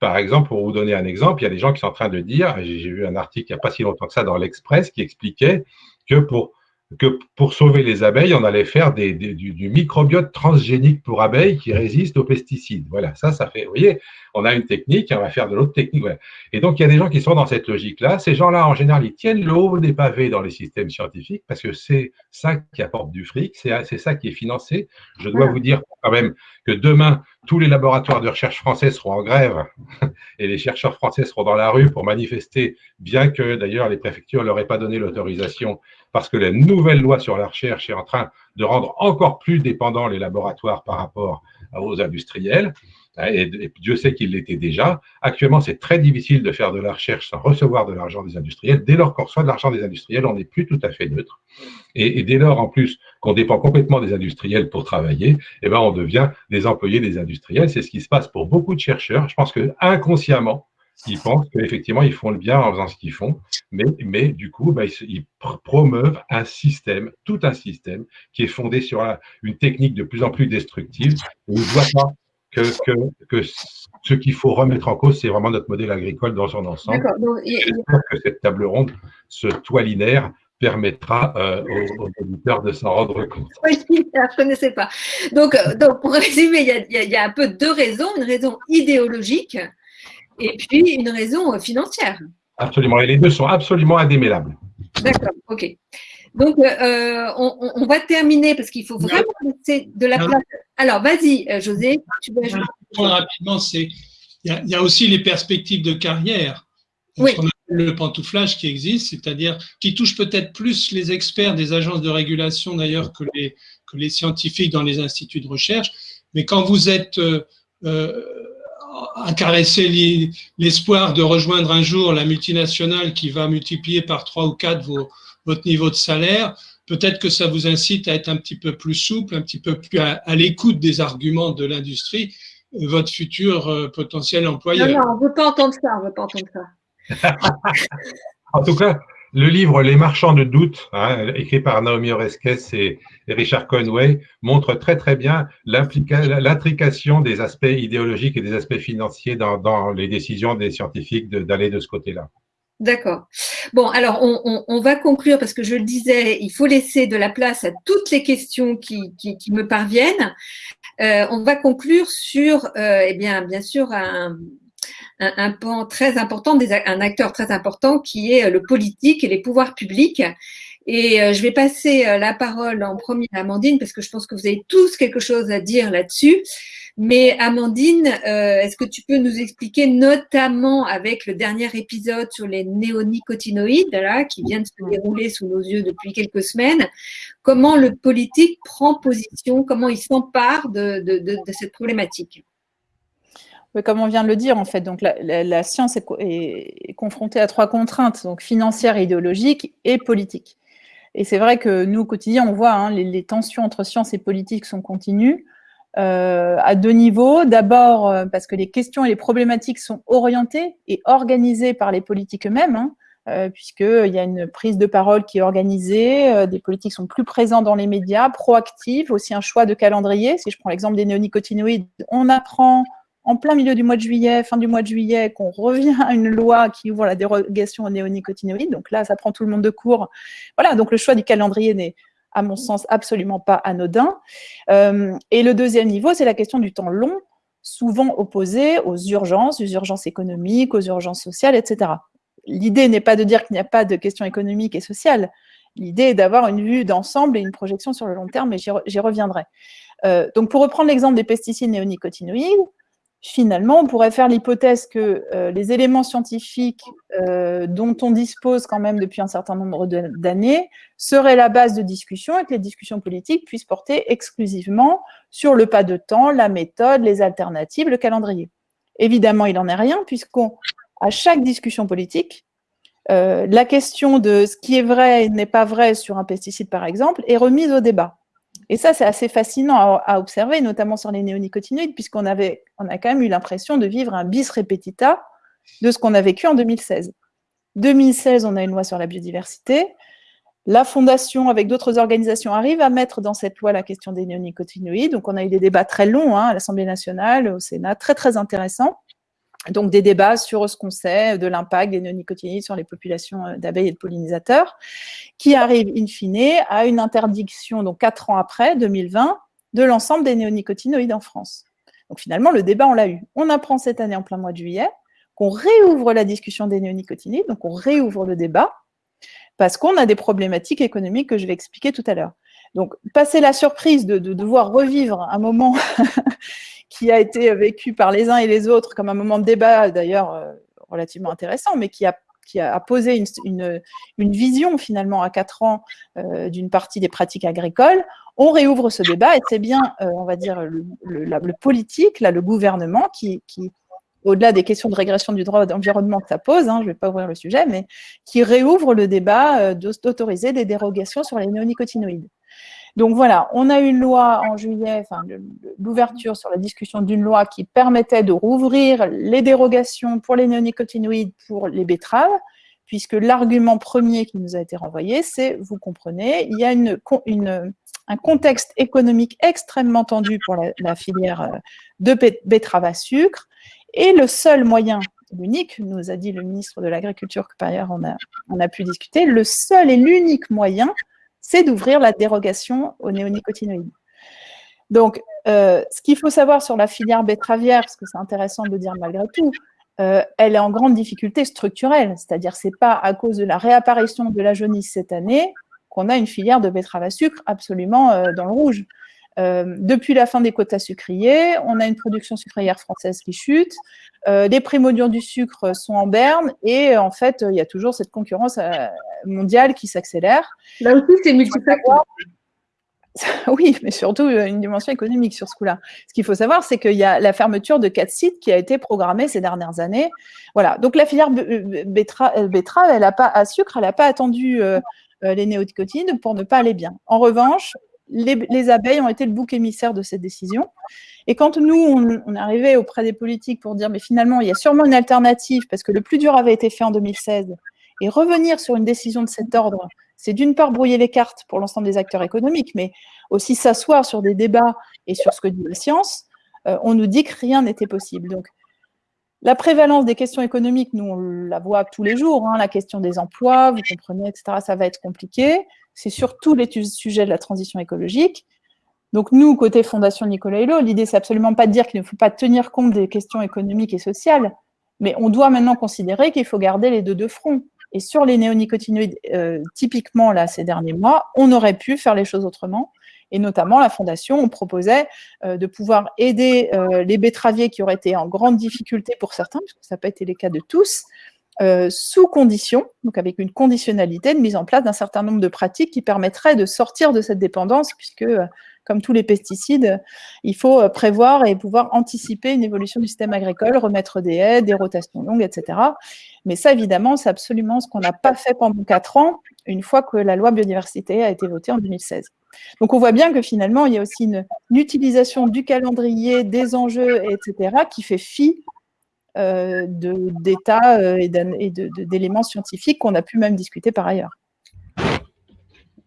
Par exemple, pour vous donner un exemple, il y a des gens qui sont en train de dire, j'ai vu un article il n'y a pas si longtemps que ça dans l'Express qui expliquait que pour que pour sauver les abeilles, on allait faire des, du, microbiote transgénique pour abeilles qui résiste aux pesticides. Voilà, ça, ça fait, vous voyez, on a une technique, on va faire de l'autre technique. Et donc, il y a des gens qui sont dans cette logique-là. Ces gens-là, en général, ils tiennent le haut des pavés dans les systèmes scientifiques parce que c'est ça qui apporte du fric, c'est ça qui est financé. Je dois vous dire quand même que demain, tous les laboratoires de recherche français seront en grève et les chercheurs français seront dans la rue pour manifester, bien que d'ailleurs les préfectures ne leur aient pas donné l'autorisation parce que la nouvelle loi sur la recherche est en train de rendre encore plus dépendants les laboratoires par rapport aux industriels. Et, Dieu sait qu'il l'était déjà. Actuellement, c'est très difficile de faire de la recherche sans recevoir de l'argent des industriels. Dès lors qu'on reçoit de l'argent des industriels, on n'est plus tout à fait neutre. Et, dès lors, en plus, qu'on dépend complètement des industriels pour travailler, eh ben, on devient des employés des industriels. C'est ce qui se passe pour beaucoup de chercheurs. Je pense que inconsciemment, ils pensent qu'effectivement, ils font le bien en faisant ce qu'ils font, mais, mais du coup, bah, ils, promeuvent un système, tout un système, qui est fondé sur une technique de plus en plus destructive. On ne doit pas que, que, ce qu'il faut remettre en cause, c'est vraiment notre modèle agricole dans son ensemble. J'espère que cette table ronde, ce toit linéaire, permettra euh, aux, auditeurs de s'en rendre compte. Oui, je ne connaissais pas. Donc, euh, donc, pour résumer, il y, a, il y, a, un peu deux raisons, une raison idéologique et puis une raison euh, financière. Absolument, et les deux sont absolument indémêlables. D'accord, ok. Donc, on, on, va terminer parce qu'il faut vraiment laisser de la place. Alors, vas-y, José, tu veux ajouter. Rapidement, c'est il y, a aussi les perspectives de carrière. Oui le pantouflage qui existe, c'est-à-dire qui touche peut-être plus les experts des agences de régulation d'ailleurs que les, que les scientifiques dans les instituts de recherche. Mais quand vous êtes euh, euh à caresser l'espoir de rejoindre un jour la multinationale qui va multiplier par trois ou quatre vos, votre niveau de salaire, peut-être que ça vous incite à être un petit peu plus souple, un petit peu plus à, l'écoute des arguments de l'industrie, euh, votre futur euh, potentiel employeur. Non, non, on ne veut pas entendre ça, on veut pas entendre ça. en tout cas, le livre Les marchands de doute, hein, écrit par Naomi Oreskes et, Richard Conway, montre très très bien l'intrication des aspects idéologiques et des aspects financiers dans, les décisions des scientifiques d'aller de, ce côté-là. D'accord. Bon, alors on, va conclure parce que je le disais, il faut laisser de la place à toutes les questions qui, me parviennent. Euh, on va conclure sur, euh, eh bien, bien sûr, un, un, un pan très important, un acteur très important qui est euh, le politique et les pouvoirs publics. Et euh, je vais passer euh, la parole en premier à Amandine parce que je pense que vous avez tous quelque chose à dire là-dessus. Mais Amandine, est-ce que tu peux nous expliquer, notamment avec le dernier épisode sur les néonicotinoïdes, là, qui vient de se dérouler sous nos yeux depuis quelques semaines, comment le politique prend position, comment il s'empare de cette problématique? Comme on vient de le dire, en fait, donc la, science est, confrontée à trois contraintes, donc financières, idéologiques et politiques. Et c'est vrai que nous, au quotidien, on voit hein, les, tensions entre science et politique sont continues euh, à deux niveaux. D'abord, euh, parce que les questions et les problématiques sont orientées et organisées par les politiques eux-mêmes, hein, euh, puisqu'il y a une prise de parole qui est organisée, des politiques sont plus présents dans les médias, proactives, aussi un choix de calendrier. Si je prends l'exemple des néonicotinoïdes, on apprend en plein milieu du mois de juillet, fin du mois de juillet, qu'on revient à une loi qui ouvre la dérogation aux néonicotinoïdes. Donc là, ça prend tout le monde de court. Voilà, donc le choix du calendrier n'est, à mon sens, absolument pas anodin. Euh, et le deuxième niveau, c'est la question du temps long, souvent opposé aux urgences, aux urgences économiques, aux urgences sociales, etc. L'idée n'est pas de dire qu'il n'y a pas de questions économiques et sociales. L'idée est d'avoir une vue d'ensemble et une projection sur le long terme, et j'y reviendrai. Euh, donc, pour reprendre l'exemple des pesticides néonicotinoïdes, finalement, on pourrait faire l'hypothèse que euh, les éléments scientifiques euh, dont on dispose quand même depuis un certain nombre d'années seraient la base de discussion et que les discussions politiques puissent porter exclusivement sur le pas de temps, la méthode, les alternatives, le calendrier. Évidemment, il n'en est rien, puisqu'à chaque discussion politique, euh, la question de ce qui est vrai et n'est pas vrai sur un pesticide, par exemple, est remise au débat. Et ça, c'est assez fascinant à, observer, notamment sur les néonicotinoïdes, puisqu'on avait, on a quand même eu l'impression de vivre un bis repetita de ce qu'on a vécu en 2016. 2016, on a une loi sur la biodiversité. La Fondation, avec d'autres organisations, arrive à mettre dans cette loi la question des néonicotinoïdes. Donc, on a eu des débats très longs hein, à l'Assemblée nationale, au Sénat, très, très intéressants donc des débats sur ce qu'on sait de l'impact des néonicotinoïdes sur les populations euh, d'abeilles et de pollinisateurs, qui arrivent in fine à une interdiction, donc quatre ans après, 2020, de l'ensemble des néonicotinoïdes en France. Donc finalement, le débat, on l'a eu. On apprend cette année en plein mois de juillet qu'on réouvre la discussion des néonicotinoïdes, donc on réouvre le débat, parce qu'on a des problématiques économiques que je vais expliquer tout à l'heure. Donc, passer la surprise de, de devoir revivre un moment qui a été vécu par les uns et les autres comme un moment de débat, d'ailleurs euh, relativement intéressant, mais qui a, qui a posé une, vision finalement à quatre ans euh, d'une partie des pratiques agricoles. On réouvre ce débat et c'est bien, euh, on va dire, le, politique, là, le gouvernement qui, qui au-delà des questions de régression du droit d'environnement que ça pose, hein, je ne vais pas ouvrir le sujet, mais qui réouvre le débat d'autoriser des dérogations sur les néonicotinoïdes. Donc voilà, on a eu une loi en juillet, l'ouverture sur la discussion d'une loi qui permettait de rouvrir les dérogations pour les néonicotinoïdes pour les betteraves, puisque l'argument premier qui nous a été renvoyé, c'est, vous comprenez, il y a un contexte économique extrêmement tendu pour la, filière euh, de betterave à sucre, et le seul moyen, l'unique, nous a dit le ministre de l'Agriculture, que par ailleurs on a pu discuter, le seul et l'unique moyen, c'est d'ouvrir la dérogation aux néonicotinoïdes. Donc, euh, ce qu'il faut savoir sur la filière betteravière, parce que c'est intéressant de dire malgré tout, euh, elle est en grande difficulté structurelle, c'est-à-dire c'est pas à cause de la réapparition de la jaunisse cette année qu'on a une filière de betterave à sucre absolument euh, dans le rouge. Depuis la fin des quotas sucriers, on a une production sucrière française qui chute, les primodions du sucre sont en berne et en fait, il y a toujours cette concurrence mondiale qui s'accélère. Là aussi, c'est multifactoriel. Oui, mais surtout euh, une dimension économique sur ce coup-là. Ce qu'il faut savoir, c'est qu'il y a la fermeture de quatre sites qui a été programmée ces dernières années. Voilà. Donc la filière euh, betterave, elle a pas à sucre, elle n'a pas attendu euh, les néonicotinoïdes pour ne pas aller bien. En revanche, les, abeilles ont été le bouc émissaire de cette décision. Et quand nous, on, arrivé auprès des politiques pour dire, mais finalement, il y a sûrement une alternative, parce que le plus dur avait été fait en 2016, et revenir sur une décision de cet ordre, c'est d'une part brouiller les cartes pour l'ensemble des acteurs économiques, mais aussi s'asseoir sur des débats et sur ce que dit la science, euh, on nous dit que rien n'était possible. Donc, la prévalence des questions économiques, nous, on la voit tous les jours, hein, la question des emplois, vous comprenez, etc., ça va être compliqué. C'est surtout les sujets de la transition écologique. Donc, nous, côté Fondation Nicolas Hulot, l'idée, c'est absolument pas de dire qu'il ne faut pas tenir compte des questions économiques et sociales, mais on doit maintenant considérer qu'il faut garder les deux de front. Et sur les néonicotinoïdes, euh, typiquement, là, ces derniers mois, on aurait pu faire les choses autrement. Et notamment, la Fondation, on proposait euh, de pouvoir aider euh, les betteraviers qui auraient été en grande difficulté pour certains, puisque ça n'a pas été le cas de tous, sous condition, donc avec une conditionnalité de mise en place d'un certain nombre de pratiques qui permettraient de sortir de cette dépendance, puisque comme tous les pesticides, il faut euh, prévoir et pouvoir anticiper une évolution du système agricole, remettre des haies, des rotations longues, etc. Mais ça, évidemment, c'est absolument ce qu'on n'a pas fait pendant quatre ans, une fois que la loi biodiversité a été votée en 2016. Donc on voit bien que finalement, il y a aussi une, utilisation du calendrier, des enjeux, etc., qui fait fi euh, d'états euh, et d'éléments scientifiques qu'on a pu même discuter par ailleurs.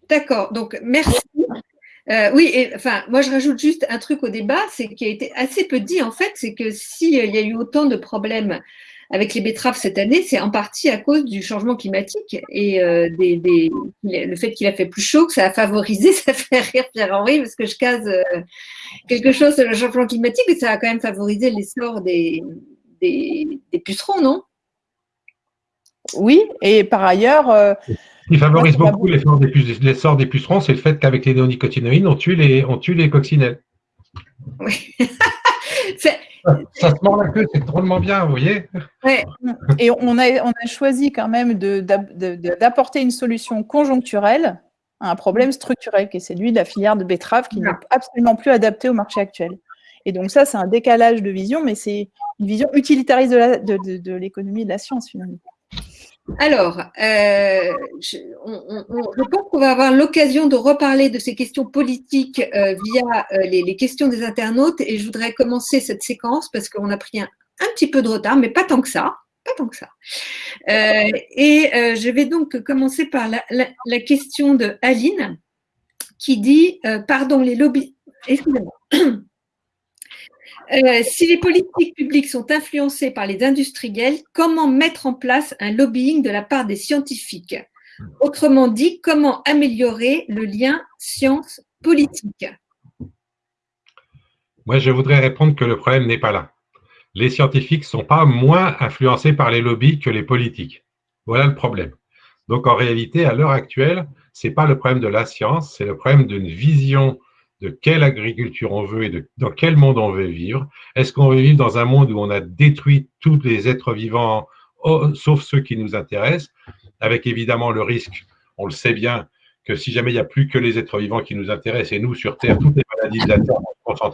D'accord, donc merci. Euh, oui, enfin, moi je rajoute juste un truc au débat, c'est qui a été assez peu dit en fait, c'est que s'il y a eu autant de problèmes avec les betteraves cette année, c'est en partie à cause du changement climatique et euh, des, le fait qu'il a fait plus chaud, que ça a favorisé, ça fait rire Pierre-Henri parce que je case euh, quelque chose sur le changement climatique, et ça a quand même favorisé l'essor des, des, des, pucerons, non? Oui, et par ailleurs, qui favorise beaucoup l'essor des, pucerons, c'est le fait qu'avec les néonicotinoïdes, on tue les, on tue les coccinelles. Oui. ça, se mord la queue, c'est drôlement bien, vous voyez? Et on a, on a choisi quand même d'apporter une solution conjoncturelle à un problème structurel, qui est celui de la filière de betterave, qui n'est absolument plus adaptée au marché actuel. Et donc ça, c'est un décalage de vision, mais c'est une vision utilitariste de l'économie de, de la science, finalement. Alors, euh, je, pense qu'on va avoir l'occasion de reparler de ces questions politiques euh, via euh, les, questions des internautes et je voudrais commencer cette séquence parce qu'on a pris un, petit peu de retard, mais pas tant que ça. Pas tant que ça. et je vais donc commencer par la, la question de Aline qui dit Pardon, les lobbies. Excusez-moi. Euh, si les politiques publiques sont influencées par les industriels, comment mettre en place un lobbying de la part des scientifiques? Autrement dit, comment améliorer le lien science-politique? Moi, je voudrais répondre que le problème n'est pas là. Les scientifiques ne sont pas moins influencés par les lobbies que les politiques. Voilà le problème. Donc, en réalité, à l'heure actuelle, ce n'est pas le problème de la science, c'est le problème d'une vision de quelle agriculture on veut et dans quel monde on veut vivre. Est-ce qu'on veut vivre dans un monde où on a détruit tous les êtres vivants, oh, sauf ceux qui nous intéressent, avec évidemment le risque, on le sait bien, que si jamais il n'y a plus que les êtres vivants qui nous intéressent, et nous sur Terre, toutes les maladies de la Terre,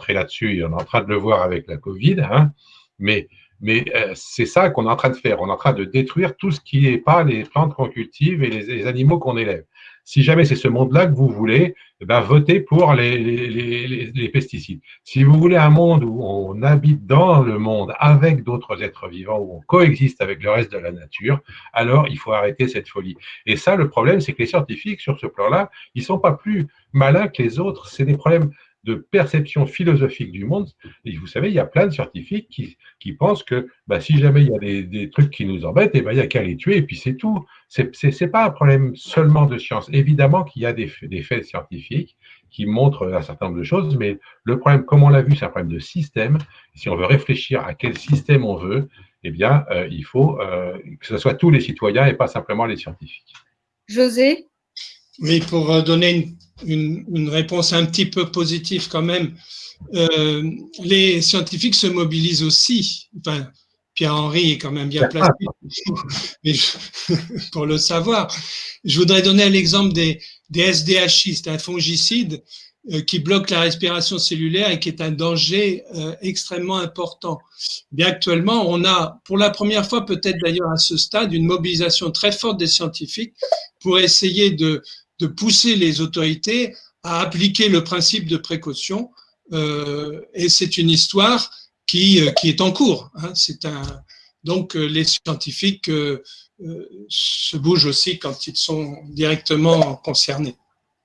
là-dessus, et on est en train de le voir avec la Covid, hein, mais Mais euh, c'est ça qu'on est en train de faire. On est en train de détruire tout ce qui n'est pas les plantes qu'on cultive et les animaux qu'on élève si jamais c'est ce monde-là que vous voulez, eh ben, votez pour les, les, pesticides. Si vous voulez un monde où on habite dans le monde avec d'autres êtres vivants, où on coexiste avec le reste de la nature, alors il faut arrêter cette folie. Et ça, le problème, c'est que les scientifiques, sur ce plan-là, ils sont pas plus malins que les autres. C'est des problèmes de perception philosophique du monde. Et vous savez, il y a plein de scientifiques qui, qui pensent que bah, si jamais il y a des, des trucs qui nous embêtent, et eh ben, il n'y a qu'à les tuer et puis c'est tout. Ce n'est pas un problème seulement de science. Évidemment qu'il y a des, des, faits scientifiques qui montrent un certain nombre de choses, mais le problème, comme on l'a vu, c'est un problème de système. Si on veut réfléchir à quel système on veut, eh bien, euh, il faut euh, que ce soit tous les citoyens et pas simplement les scientifiques. José? Oui, pour euh, donner une une, réponse un petit peu positive quand même. Euh, les scientifiques se mobilisent aussi. Enfin, Pierre-Henri est quand même bien placé pour le savoir. Je voudrais donner l'exemple des, des SDHI, un fongicide euh, qui bloque la respiration cellulaire et qui est un danger euh, extrêmement important. Bien actuellement, on a pour la première fois, peut-être d'ailleurs à ce stade, une mobilisation très forte des scientifiques pour essayer de, de pousser les autorités à appliquer le principe de précaution. Euh, et c'est une histoire qui, euh, est en cours. Hein. Donc euh, les scientifiques se bougent aussi quand ils sont directement concernés.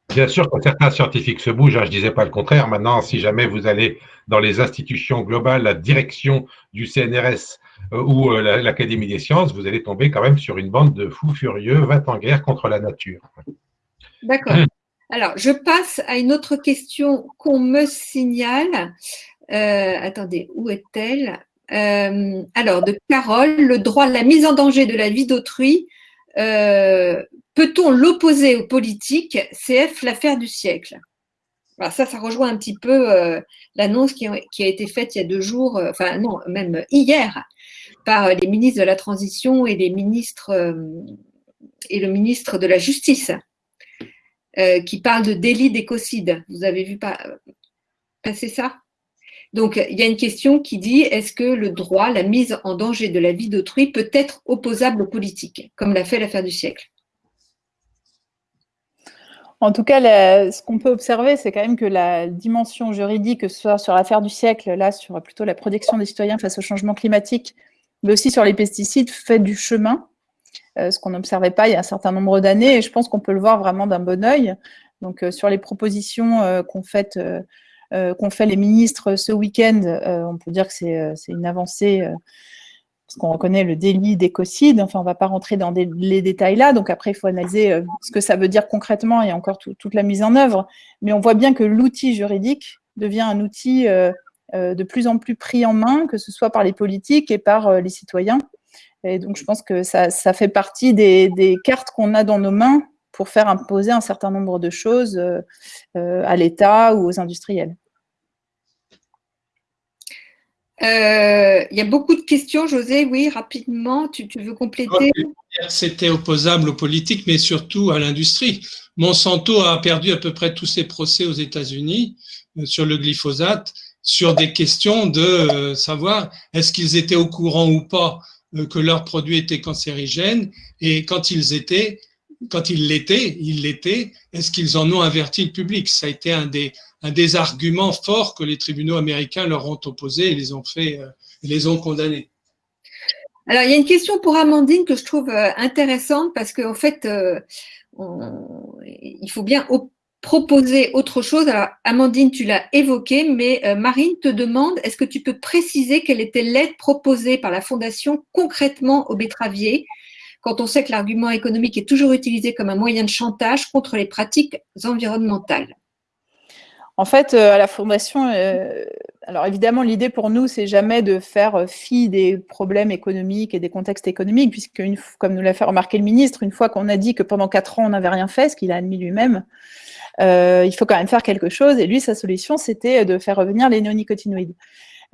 Bien sûr que certains scientifiques se bougent, hein, je ne disais pas le contraire. Maintenant, si jamais vous allez dans les institutions globales, la direction du CNRS ou l'Académie des sciences, vous allez tomber quand même sur une bande de fous furieux, va en guerre contre la nature. D'accord. Alors, je passe à une autre question qu'on me signale. Euh, attendez, où est-elle? Euh, Alors, de Carole, le droit à la mise en danger de la vie d'autrui, euh, peut-on l'opposer aux politiques? CF, l'affaire du siècle. Alors ça, ça rejoint un petit peu l'annonce qui, qui, a été faite il y a deux jours, enfin non, même hier, par les ministres de la Transition et les ministres et le ministre de la Justice. Euh, qui parle de délit d'écocide. Vous avez vu passer ça? Donc, il y a une question qui dit est-ce que le droit, la mise en danger de la vie d'autrui peut être opposable aux politiques, comme l'a fait l'affaire du siècle? En tout cas, ce qu'on peut observer, c'est quand même que la dimension juridique, que ce soit sur l'affaire du siècle, là, sur plutôt la protection des citoyens face au changement climatique, mais aussi sur les pesticides, fait du chemin. Euh, ce qu'on n'observait pas il y a un certain nombre d'années, et je pense qu'on peut le voir vraiment d'un bon oeil. Donc, euh, sur les propositions euh, qu'ont fait, fait les ministres ce week-end, on peut dire que c'est une avancée parce qu'on reconnaît le délit d'écocide. Enfin, on ne va pas rentrer dans les détails là. Donc après, il faut analyser ce que ça veut dire concrètement et encore toute la mise en œuvre. Mais on voit bien que l'outil juridique devient un outil de plus en plus pris en main, que ce soit par les politiques et par les citoyens. Et donc, je pense que ça, fait partie des, cartes qu'on a dans nos mains pour faire imposer un certain nombre de choses euh, euh, à l'État ou aux industriels. Euh, il y a beaucoup de questions, José. Oui, rapidement, tu, veux compléter? C'était opposable aux politiques, mais surtout à l'industrie. Monsanto a perdu à peu près tous ses procès aux États-Unis sur le glyphosate, sur des questions de savoir est-ce qu'ils étaient au courant ou pas que leurs produits étaient cancérigènes. Et quand ils étaient, quand ils l'étaient, ils l'étaient, est-ce qu'ils en ont averti le public? Ça a été un des, arguments forts que les tribunaux américains leur ont opposés et les ont fait, euh, les ont condamnés. Alors, il y a une question pour Amandine que je trouve euh, intéressante parce qu'en fait, il faut bien proposer autre chose. Alors, Amandine, tu l'as évoqué, mais euh, Marine te demande, est-ce que tu peux préciser quelle était l'aide proposée par la Fondation concrètement aux betteraviers quand on sait que l'argument économique est toujours utilisé comme un moyen de chantage contre les pratiques environnementales En fait, euh, à la Fondation, euh, alors évidemment, l'idée pour nous, c'est jamais de faire fi des problèmes économiques et des contextes économiques, puisque, comme nous l'a fait remarquer le ministre, une fois qu'on a dit que pendant quatre ans, on n'avait rien fait, ce qu'il a admis lui-même, il faut quand même faire quelque chose. Et lui, sa solution, c'était de faire revenir les néonicotinoïdes.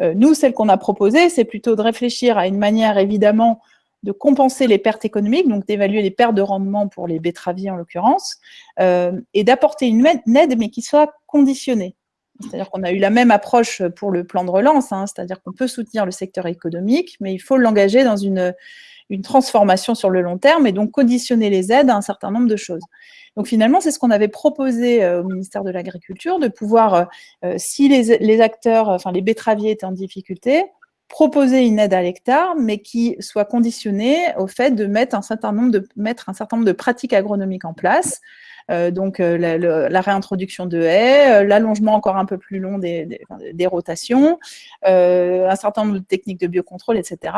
Euh, nous, celle qu'on a proposée, c'est plutôt de réfléchir à une manière, évidemment, de compenser les pertes économiques, donc d'évaluer les pertes de rendement pour les betteraviers en l'occurrence, euh, et d'apporter une aide, mais qui soit conditionnée. C'est-à-dire qu'on a eu la même approche pour le plan de relance, hein, c'est-à-dire qu'on peut soutenir le secteur économique, mais il faut l'engager dans une, une transformation sur le long terme et donc conditionner les aides à un certain nombre de choses. Donc finalement, c'est ce qu'on avait proposé euh, au ministère de l'Agriculture, de pouvoir, euh, euh, si les, acteurs, enfin les betteraviers étaient en difficulté, proposer une aide à l'hectare, mais qui soit conditionnée au fait de mettre un certain nombre de, mettre un certain nombre de pratiques agronomiques en place, donc la, réintroduction de haies, l'allongement encore un peu plus long des, des rotations, un certain nombre de techniques de biocontrôle, etc.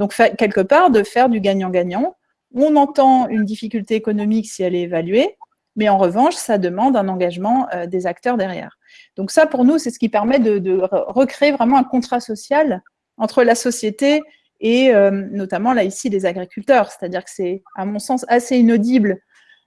Donc, quelque part, de faire du gagnant-gagnant. On entend une difficulté économique si elle est évaluée, mais en revanche, ça demande un engagement euh, des acteurs derrière. Donc ça, pour nous, c'est ce qui permet de, recréer vraiment un contrat social entre la société et euh, notamment là ici les agriculteurs. C'est-à-dire que c'est, à mon sens, assez inaudible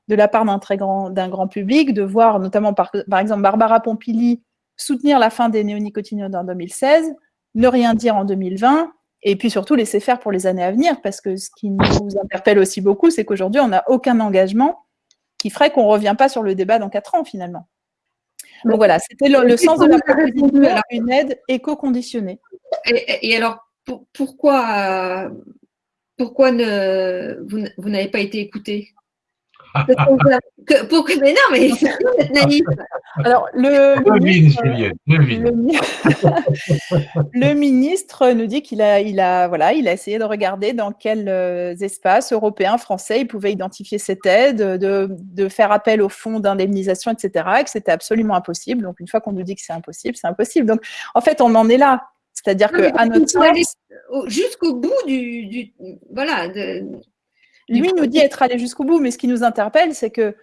de la part d'un très grand, grand public de voir notamment par, par exemple Barbara Pompili soutenir la fin des néonicotinoïdes en 2016, ne rien dire en 2020 et puis surtout laisser faire pour les années à venir, parce que ce qui nous interpelle aussi beaucoup, c'est qu'aujourd'hui, on n'a aucun engagement qui ferait qu'on ne revient pas sur le débat dans quatre ans, finalement. Donc voilà, c'était le, sens de la proposition, une aide éco-conditionnée. Et, alors, pourquoi, pourquoi ne, vous n'avez pas été écouté? Pour mais non, mais c'est naïf. Alors, le, ministre, le, ministre nous dit qu'il a, il a, voilà, il a essayé de regarder dans quels euh, espaces européens, français, il pouvait identifier cette aide, de, de faire appel au fonds d'indemnisation, etc., et que c'était absolument impossible. Donc, une fois qu'on nous dit que c'est impossible, c'est impossible. Donc, en fait, on en est là. C'est-à-dire qu'à notre sens... Jusqu'au bout du, du voilà, de, lui nous dit être allé jusqu'au bout, mais ce qui nous interpelle, c'est que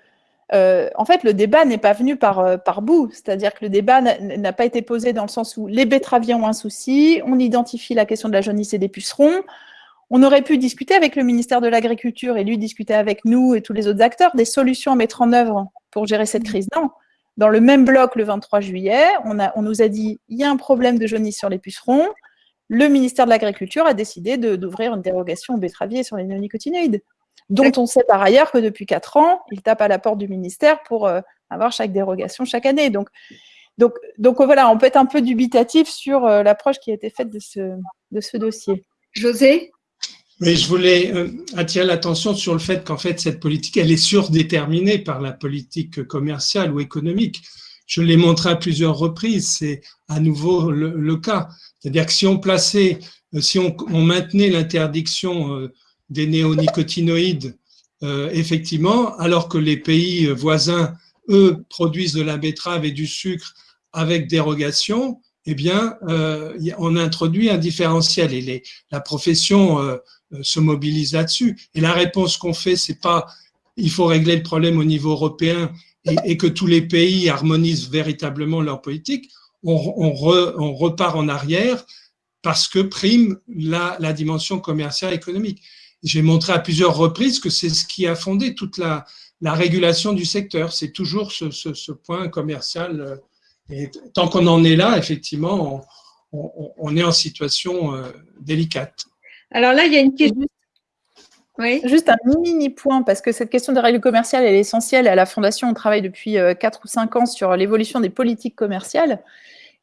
euh, en fait, le débat n'est pas venu par, euh, par bout. C'est-à-dire que le débat n'a pas été posé dans le sens où les betteraviers ont un souci, on identifie la question de la jaunisse et des pucerons. On aurait pu discuter avec le ministère de l'Agriculture et lui discuter avec nous et tous les autres acteurs des solutions à mettre en œuvre pour gérer cette crise. Non. Dans le même bloc, le 23 juillet, on, a, on nous a dit il y a un problème de jaunisse sur les pucerons le ministère de l'Agriculture a décidé d'ouvrir une dérogation aux betteraviers sur les néonicotinoïdes, dont on sait par ailleurs que depuis quatre ans, il tape à la porte du ministère pour euh, avoir chaque dérogation chaque année. Donc, donc, donc voilà, on peut être un peu dubitatif sur euh, l'approche qui a été faite de ce, de ce dossier. José? Mais je voulais euh, attirer l'attention sur le fait qu'en fait, cette politique, elle est surdéterminée par la politique commerciale ou économique. Je l'ai montré à plusieurs reprises, c'est à nouveau le cas. C'est-à-dire que si on plaçait, euh, si on, maintenait l'interdiction euh, des néonicotinoïdes, euh, effectivement, alors que les pays voisins, eux, produisent de la betterave et du sucre avec dérogation, eh bien, on introduit un différentiel et la profession se mobilise là-dessus. Et la réponse qu'on fait, c'est pas il faut régler le problème au niveau européen et, et, que tous les pays harmonisent véritablement leur politique on, repart en arrière parce que prime la, dimension commerciale économique. J'ai montré à plusieurs reprises que c'est ce qui a fondé toute la, régulation du secteur. C'est toujours ce, point commercial. Euh, et tant qu'on en est là, effectivement, on, est en situation euh, délicate. Alors là, il y a une question. Juste un mini point, parce que cette question des règles commerciales est essentielle. À la Fondation, on travaille depuis 4 euh, ou 5 ans sur l'évolution des politiques commerciales.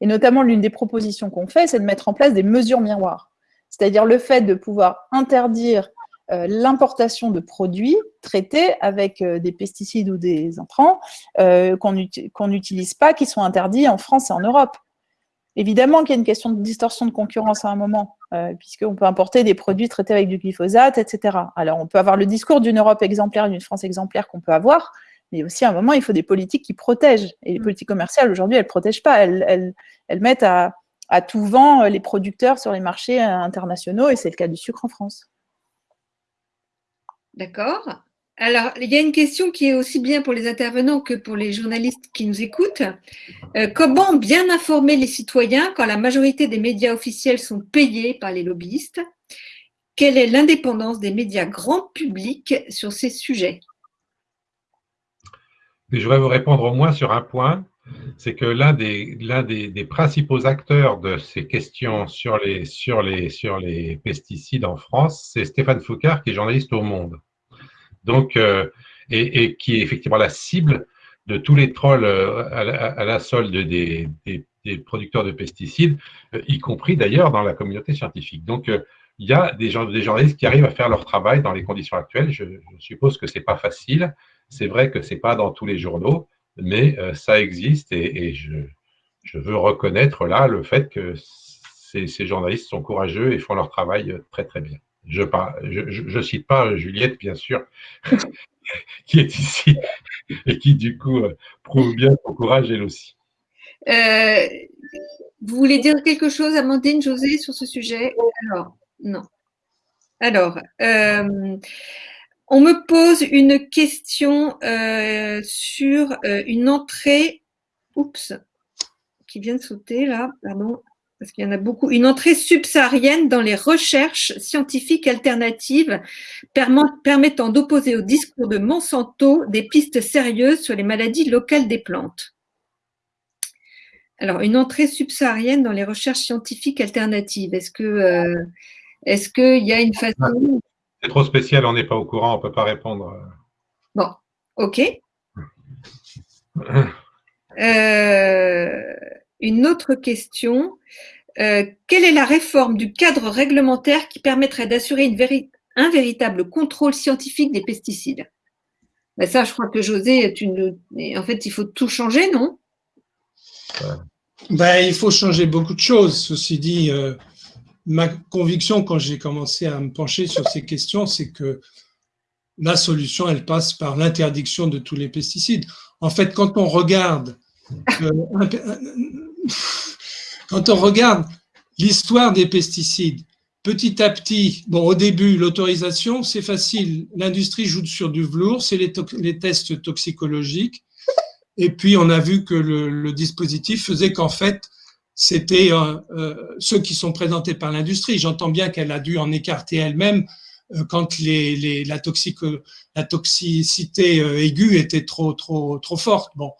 Et notamment, l'une des propositions qu'on fait, c'est de mettre en place des mesures miroirs. C'est-à-dire le fait de pouvoir interdire euh, l'importation de produits traités avec euh, des pesticides ou des intrants euh, qu'on n'utilise pas, qui sont interdits en France et en Europe. Évidemment qu'il y a une question de distorsion de concurrence à un moment, puisqu'on peut importer des produits traités avec du glyphosate, etc. Alors, on peut avoir le discours d'une Europe exemplaire, d'une France exemplaire qu'on peut avoir, mais aussi à un moment, il faut des politiques qui protègent. Et les mm. politiques commerciales, aujourd'hui, elles ne protègent pas. Elles, mettent à, tout vent euh, les producteurs sur les marchés euh, internationaux, et c'est le cas du sucre en France. D'accord. Alors, il y a une question qui est aussi bien pour les intervenants que pour les journalistes qui nous écoutent. Euh, comment bien informer les citoyens quand la majorité des médias officiels sont payés par les lobbyistes? Quelle est l'indépendance des médias grand public sur ces sujets? Je voudrais vous répondre au moins sur un point, c'est que l'un des, des, principaux acteurs de ces questions sur les, sur les, sur les pesticides en France, c'est Stéphane Foucard, qui est journaliste au Monde. Donc, euh, et, qui est effectivement la cible de tous les trolls à la, solde des, producteurs de pesticides, y compris d'ailleurs dans la communauté scientifique. Donc, il y a des, des journalistes qui arrivent à faire leur travail dans les conditions actuelles. Je, suppose que ce n'est pas facile. C'est vrai que ce n'est pas dans tous les journaux, mais ça existe et, je, veux reconnaître là le fait que ces, journalistes sont courageux et font leur travail euh, très très bien. Je ne cite pas Juliette, bien sûr, qui est ici et qui du coup euh, prouve bien son courage elle aussi. Euh, vous voulez dire quelque chose, Amandine, José, sur ce sujet? Non. Alors, on me pose une question sur une entrée, oups, qui vient de sauter là, pardon, parce qu'il y en a beaucoup, une entrée subsaharienne dans les recherches scientifiques alternatives permettant d'opposer au discours de Monsanto des pistes sérieuses sur les maladies locales des plantes. Alors, une entrée subsaharienne dans les recherches scientifiques alternatives, est-ce que euh, est-ce qu'il y a une façon… C'est trop spécial, on n'est pas au courant, on ne peut pas répondre. Bon, ok. Euh, une autre question. Euh, quelle est la réforme du cadre réglementaire qui permettrait d'assurer un véritable contrôle scientifique des pesticides? Ben Ça, je crois que José, en fait, il faut tout changer, non? Ben, Il faut changer beaucoup de choses. Ceci dit, euh, ma conviction quand j'ai commencé à me pencher sur ces questions, c'est que la solution, elle passe par l'interdiction de tous les pesticides. En fait, quand on regarde euh, quand on regarde l'histoire des pesticides, petit à petit, au début, l'autorisation, c'est facile. L'industrie joue sur du velours, c'est les, tests toxicologiques. Et puis, on a vu que le, dispositif faisait qu'en fait, c'était euh, euh, ceux qui sont présentés par l'industrie. J'entends bien qu'elle a dû en écarter elle-même euh, quand les, la, la toxicité aiguë était trop, trop, trop forte. Bon.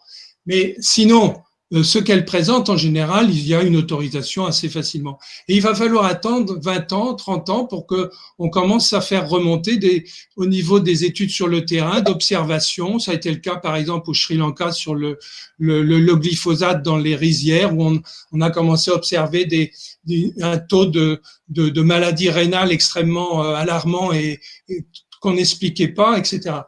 Mais sinon, ce qu'elle présente, en général, il y a une autorisation assez facilement. Et il va falloir attendre 20 ans, 30 ans pour que on commence à faire remonter des, au niveau des études sur le terrain, d'observation. Ça a été le cas, par exemple, au Sri Lanka sur le, le, le, glyphosate dans les rizières, où on, on a commencé à observer des, un taux de, de, de maladies rénales extrêmement euh, alarmant et, et qu'on n'expliquait pas, etc.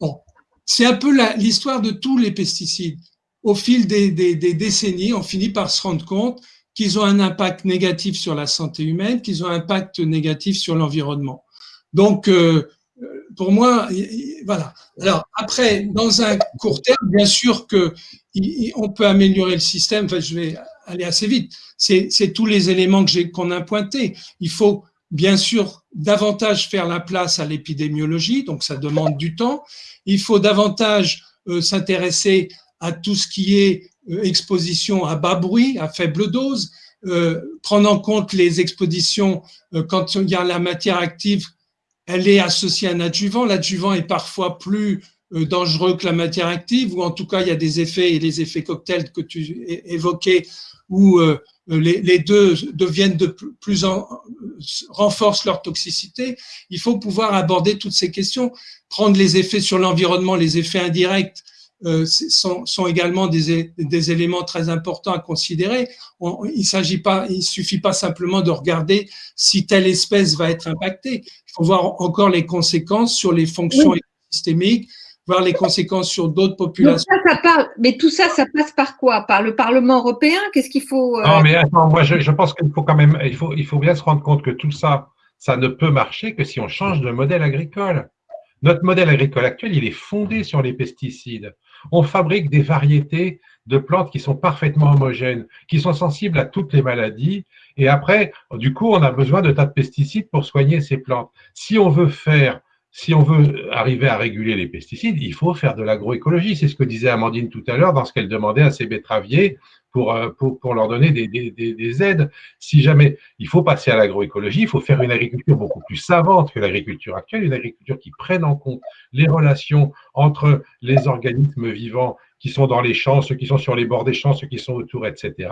Bon, c'est un peu l'histoire de tous les pesticides au fil des, décennies, on finit par se rendre compte qu'ils ont un impact négatif sur la santé humaine, qu'ils ont un impact négatif sur l'environnement. Donc, euh, pour moi, voilà. Alors après, dans un court terme, bien sûr que on peut améliorer le système. Enfin, je vais aller assez vite. C'est tous les éléments que qu'on a pointés. Il faut bien sûr davantage faire la place à l'épidémiologie, donc ça demande du temps. Il faut davantage euh, s'intéresser à tout ce qui est euh, exposition à bas bruit, à faible dose, euh, prendre en compte les expositions euh, quand il y a la matière active, elle est associée à un adjuvant. L'adjuvant est parfois plus dangereux que la matière active, ou en tout cas, il y a des effets, et les effets cocktails que tu évoquais, où les, deux deviennent de plus en, renforcent leur toxicité. Il faut pouvoir aborder toutes ces questions, prendre les effets sur l'environnement, les effets indirects, sont, sont, également des, des, éléments très importants à considérer. il s'agit pas, il suffit pas simplement de regarder si telle espèce va être impactée. Il faut voir encore les conséquences sur les fonctions systémiques, voir les conséquences sur d'autres populations. mais tout ça, ça passe par quoi? Par le Parlement européen? Qu'est-ce qu'il faut euh Non, mais attends, moi je, je pense qu'il faut quand même, il faut, il faut bien se rendre compte que tout ça, ça ne peut marcher que si on change de modèle agricole. Notre modèle agricole actuel, il est fondé sur les pesticides on fabrique des variétés de plantes qui sont parfaitement homogènes, qui sont sensibles à toutes les maladies. Et après, du coup, on a besoin de tas de pesticides pour soigner ces plantes. Si on veut faire, si on veut arriver à réguler les pesticides, il faut faire de l'agroécologie. C'est ce que disait Amandine tout à l'heure dans ce qu'elle demandait à ses betteraviers euh, pour, pour, leur donner des, des, des, aides. Si jamais il faut passer à l'agroécologie, il faut faire une agriculture beaucoup plus savante que l'agriculture actuelle, une agriculture qui prenne en compte les relations entre les organismes vivants qui sont dans les champs, ceux qui sont sur les bords des champs, ceux qui sont autour, etc.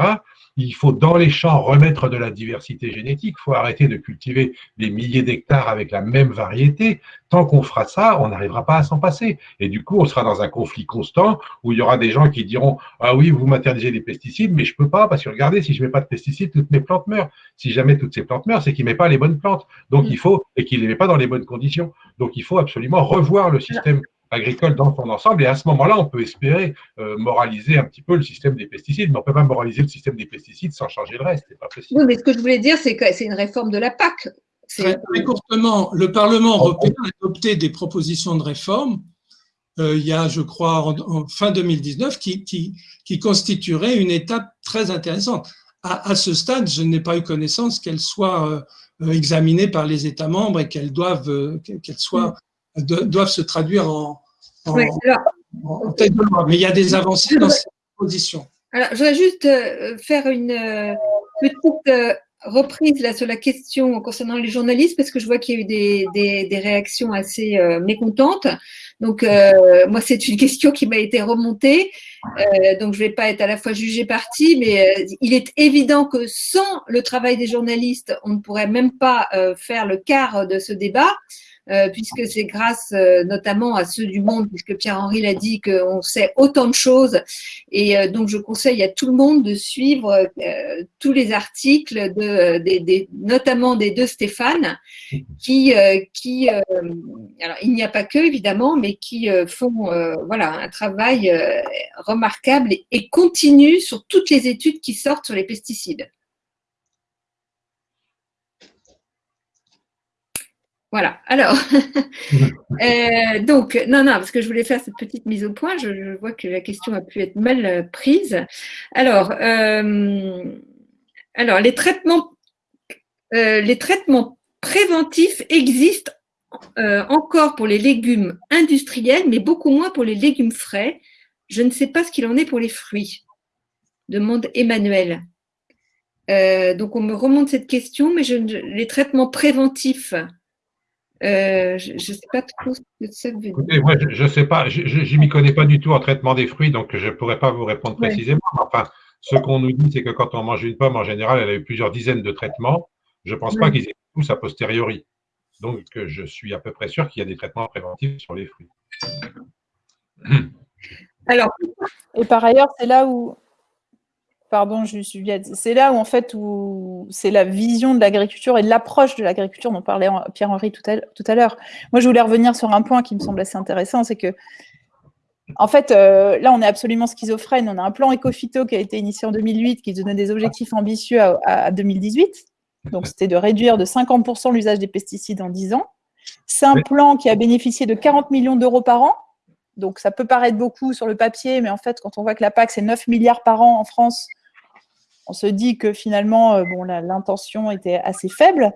Il faut dans les champs remettre de la diversité génétique. Il faut arrêter de cultiver des milliers d'hectares avec la même variété. Tant qu'on fera ça, on n'arrivera pas à s'en passer. Et du coup, on sera dans un conflit constant où il y aura des gens qui diront Ah oui, vous maternisez des pesticides, mais je peux pas parce que regardez, si je mets pas de pesticides, toutes mes plantes meurent. Si jamais toutes ces plantes meurent, c'est qu'il met pas les bonnes plantes. Donc il faut et qu'il les met pas dans les bonnes conditions. Donc il faut absolument revoir le système agricole dans son ensemble. Et à ce moment-là, on peut espérer euh, moraliser un petit peu le système des pesticides, mais on ne peut pas moraliser le système des pesticides sans changer le reste. Pas possible. Oui, mais ce que je voulais dire, c'est que c'est une réforme de la PAC. Très, courtement, le Parlement européen a adopté des propositions de réforme euh, il y a, je crois, en, fin 2019, qui, qui, qui, constituerait une étape très intéressante. À, à ce stade, je n'ai pas eu connaissance qu'elle soit euh, examinée par les États membres et qu'elle doivent, soit, doivent se traduire en, en, en, tête de loi. Mais il y a des avancées dans cette proposition. Alors, je voudrais juste faire une petite reprise là sur la question concernant les journalistes parce que je vois qu'il y a eu des, des, des réactions assez euh, mécontentes. Donc euh, moi c'est une question qui m'a été remontée, euh, donc je vais pas être à la fois jugée partie, mais il est évident que sans le travail des journalistes, on ne pourrait même pas faire le quart de ce débat. Euh, puisque c'est grâce euh, notamment à ceux du monde, puisque Pierre-Henri l'a dit, qu'on sait autant de choses. Et euh, donc, je conseille à tout le monde de suivre tous les articles, de, notamment des deux Stéphane, qui, qui alors il n'y a pas que évidemment, mais qui font voilà un travail remarquable et continu sur toutes les études qui sortent sur les pesticides. Voilà. Alors, euh, donc, non, non, parce que je voulais faire cette petite mise au point. Je, vois que la question a pu être mal euh, prise. Alors, euh, alors les traitements, les traitements préventifs existent encore pour les légumes industriels, mais beaucoup moins pour les légumes frais. Je ne sais pas ce qu'il en est pour les fruits. Demande Emmanuel. donc, on me remonte cette question, mais je, les traitements préventifs euh, je ne sais pas trop ce que ça veut dire. moi, je ne sais pas, je ne m'y connais pas du tout en traitement des fruits, donc je ne pourrais pas vous répondre précisément. Enfin, ce qu'on nous dit, c'est que quand on mange une pomme, en général, elle a eu plusieurs dizaines de traitements. Je ne pense pas qu'ils aient tous a posteriori. Donc, je suis à peu près sûr qu'il y a des traitements préventifs sur les fruits. Alors, et par ailleurs, c'est là où pardon, je suis C'est là où en fait où c'est la vision de l'agriculture et de l'approche de l'agriculture dont parlait Pierre-Henri tout à, l'heure. Moi, je voulais revenir sur un point qui me semble assez intéressant, c'est que en fait, euh, là, on est absolument schizophrène. On a un plan éco-phyto qui a été initié en 2008, qui donnait des objectifs ambitieux à, 2018. Donc, c'était de réduire de 50% l'usage des pesticides en 10 ans. C'est un plan qui a bénéficié de 40 millions d'euros par an. Donc, ça peut paraître beaucoup sur le papier, mais en fait, quand on voit que la PAC, c'est 9 milliards par an en France, on se dit que finalement, euh, l'intention était assez faible.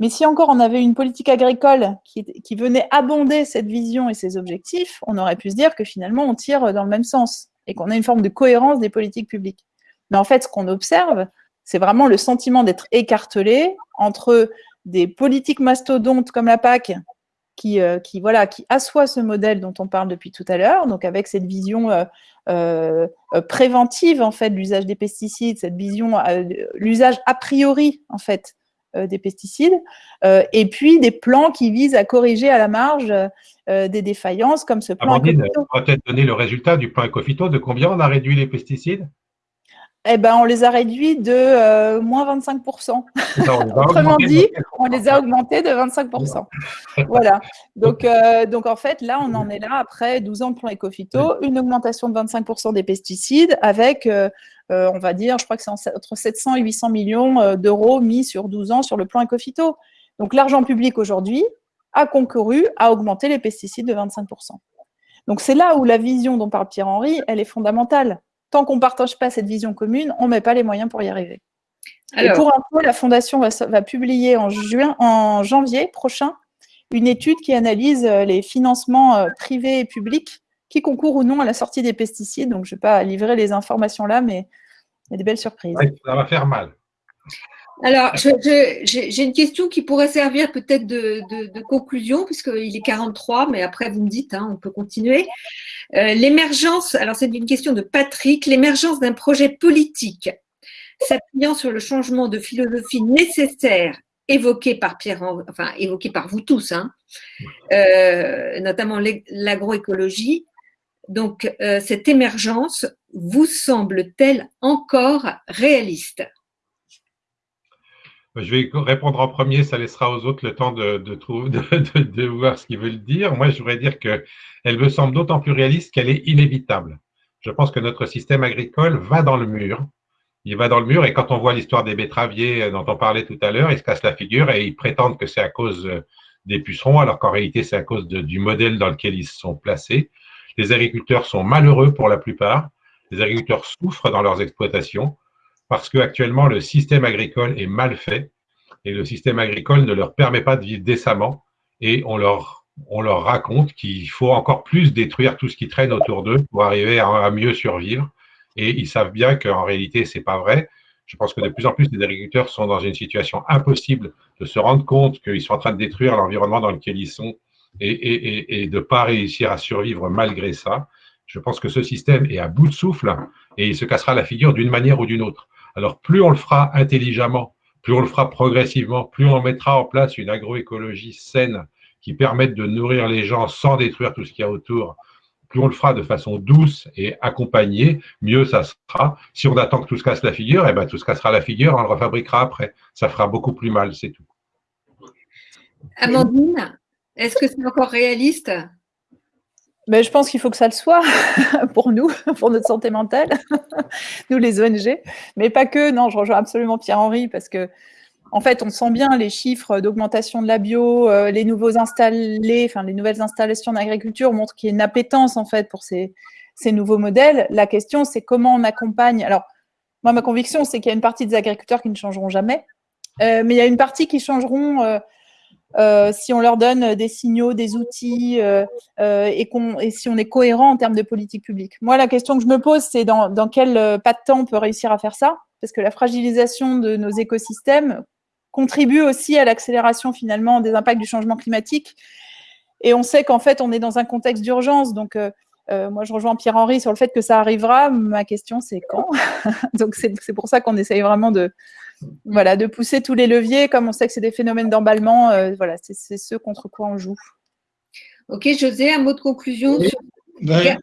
Mais si encore on avait une politique agricole qui, venait abonder cette vision et ces objectifs, on aurait pu se dire que finalement on tire dans le même sens et qu'on a une forme de cohérence des politiques publiques. Mais en fait, ce qu'on observe, c'est vraiment le sentiment d'être écartelé entre des politiques mastodontes comme la PAC qui, euh, qui, voilà, qui assoit ce modèle dont on parle depuis tout à l'heure, donc avec cette vision euh, euh, préventive en fait de l'usage des pesticides, cette vision, l'usage a priori en fait des pesticides, et puis des plans qui visent à corriger à la marge des défaillances comme ce plan. Amandine, on va peut-être donner le résultat du plan Ecofito, de combien on a réduit les pesticides? Eh ben, on les a réduits de euh, moins 25%. Autrement dit, on les a augmentés de 25%. voilà. Donc, euh, donc, en fait, là, on en est là après 12 ans de plan Ecofito, une augmentation de 25% des pesticides avec, euh, on va dire, je crois que c'est entre 700 et 800 millions d'euros mis sur 12 ans sur le plan Ecofito. Donc, l'argent public aujourd'hui a concouru à augmenter les pesticides de 25%. Donc, c'est là où la vision dont parle Pierre-Henri, elle est fondamentale tant qu'on ne partage pas cette vision commune, on ne met pas les moyens pour y arriver. et pour peu, la Fondation va, publier en, juin, en janvier prochain une étude qui analyse euh, les financements euh, privés et publics qui concourent ou non à la sortie des pesticides. Donc, je ne vais pas livrer les informations là, mais il y a des belles surprises. ça va faire mal. Alors, j'ai une question qui pourrait servir peut-être de, conclusion, puisqu'il est 43, mais après, vous me dites, hein, on peut continuer. l'émergence, alors c'est une question de Patrick, l'émergence d'un projet politique s'appuyant sur le changement de philosophie nécessaire évoqué par Pierre, enfin évoqué par vous tous, hein, notamment l'agroécologie. Donc, cette émergence vous semble-t-elle encore réaliste? Je vais répondre en premier, ça laissera aux autres le temps de, voir ce qu'ils veulent dire. Moi, je voudrais dire qu'elle me semble d'autant plus réaliste qu'elle est inévitable. Je pense que notre système agricole va dans le mur. Il va dans le mur et quand on voit l'histoire des betteraviers dont on parlait tout à l'heure, ils se cassent la figure et ils prétendent que c'est à cause des pucerons, alors qu'en réalité, c'est à cause du modèle dans lequel ils se sont placés. Les agriculteurs sont malheureux pour la plupart. Les agriculteurs souffrent dans leurs exploitations parce qu'actuellement, le système agricole est mal fait et le système agricole ne leur permet pas de vivre décemment et on leur, on leur raconte qu'il faut encore plus détruire tout ce qui traîne autour d'eux pour arriver à, mieux survivre. Et ils savent bien qu'en réalité, c'est pas vrai. Je pense que de plus en plus, les agriculteurs sont dans une situation impossible de se rendre compte qu'ils sont en train de détruire l'environnement dans lequel ils sont et, et, et de ne pas réussir à survivre malgré ça. Je pense que ce système est à bout de souffle et il se cassera la figure d'une manière ou d'une autre. Alors, plus on le fera intelligemment, plus on le fera progressivement, plus on mettra en place une agroécologie saine qui permette de nourrir les gens sans détruire tout ce qu'il y a autour, plus on le fera de façon douce et accompagnée, mieux ça sera. Si on attend que tout se casse la figure, eh ben, tout se cassera la figure, on le refabriquera après. Ça fera beaucoup plus mal, c'est tout. Amandine, est-ce que c'est encore réaliste? Mais je pense qu'il faut que ça le soit pour nous, pour notre santé mentale, nous les ONG, mais pas que. Non, je rejoins absolument Pierre-Henri parce que, en fait, on sent bien les chiffres d'augmentation de la bio, euh, les nouveaux installés, enfin les nouvelles installations d'agriculture montrent qu'il y a une appétence en fait pour ces, ces nouveaux modèles. La question, c'est comment on accompagne. Alors, moi, ma conviction, c'est qu'il y a une partie des agriculteurs qui ne changeront jamais, euh, mais il y a une partie qui changeront. Euh, euh, si on leur donne des signaux, des outils euh, euh, et, si on est cohérent en termes de politique publique. Moi, la question que je me pose, c'est dans, quel pas de temps on peut réussir à faire ça? Parce que la fragilisation de nos écosystèmes contribue aussi à l'accélération finalement des impacts du changement climatique. Et on sait qu'en fait, on est dans un contexte d'urgence. Donc, moi, je rejoins Pierre-Henri sur le fait que ça arrivera. Ma question, c'est quand? Donc, c'est pour ça qu'on essaye vraiment de, voilà, de pousser tous les leviers, comme on sait que c'est des phénomènes d'emballement, euh, voilà, c'est ce contre quoi on joue. Ok, José, un mot de conclusion ben,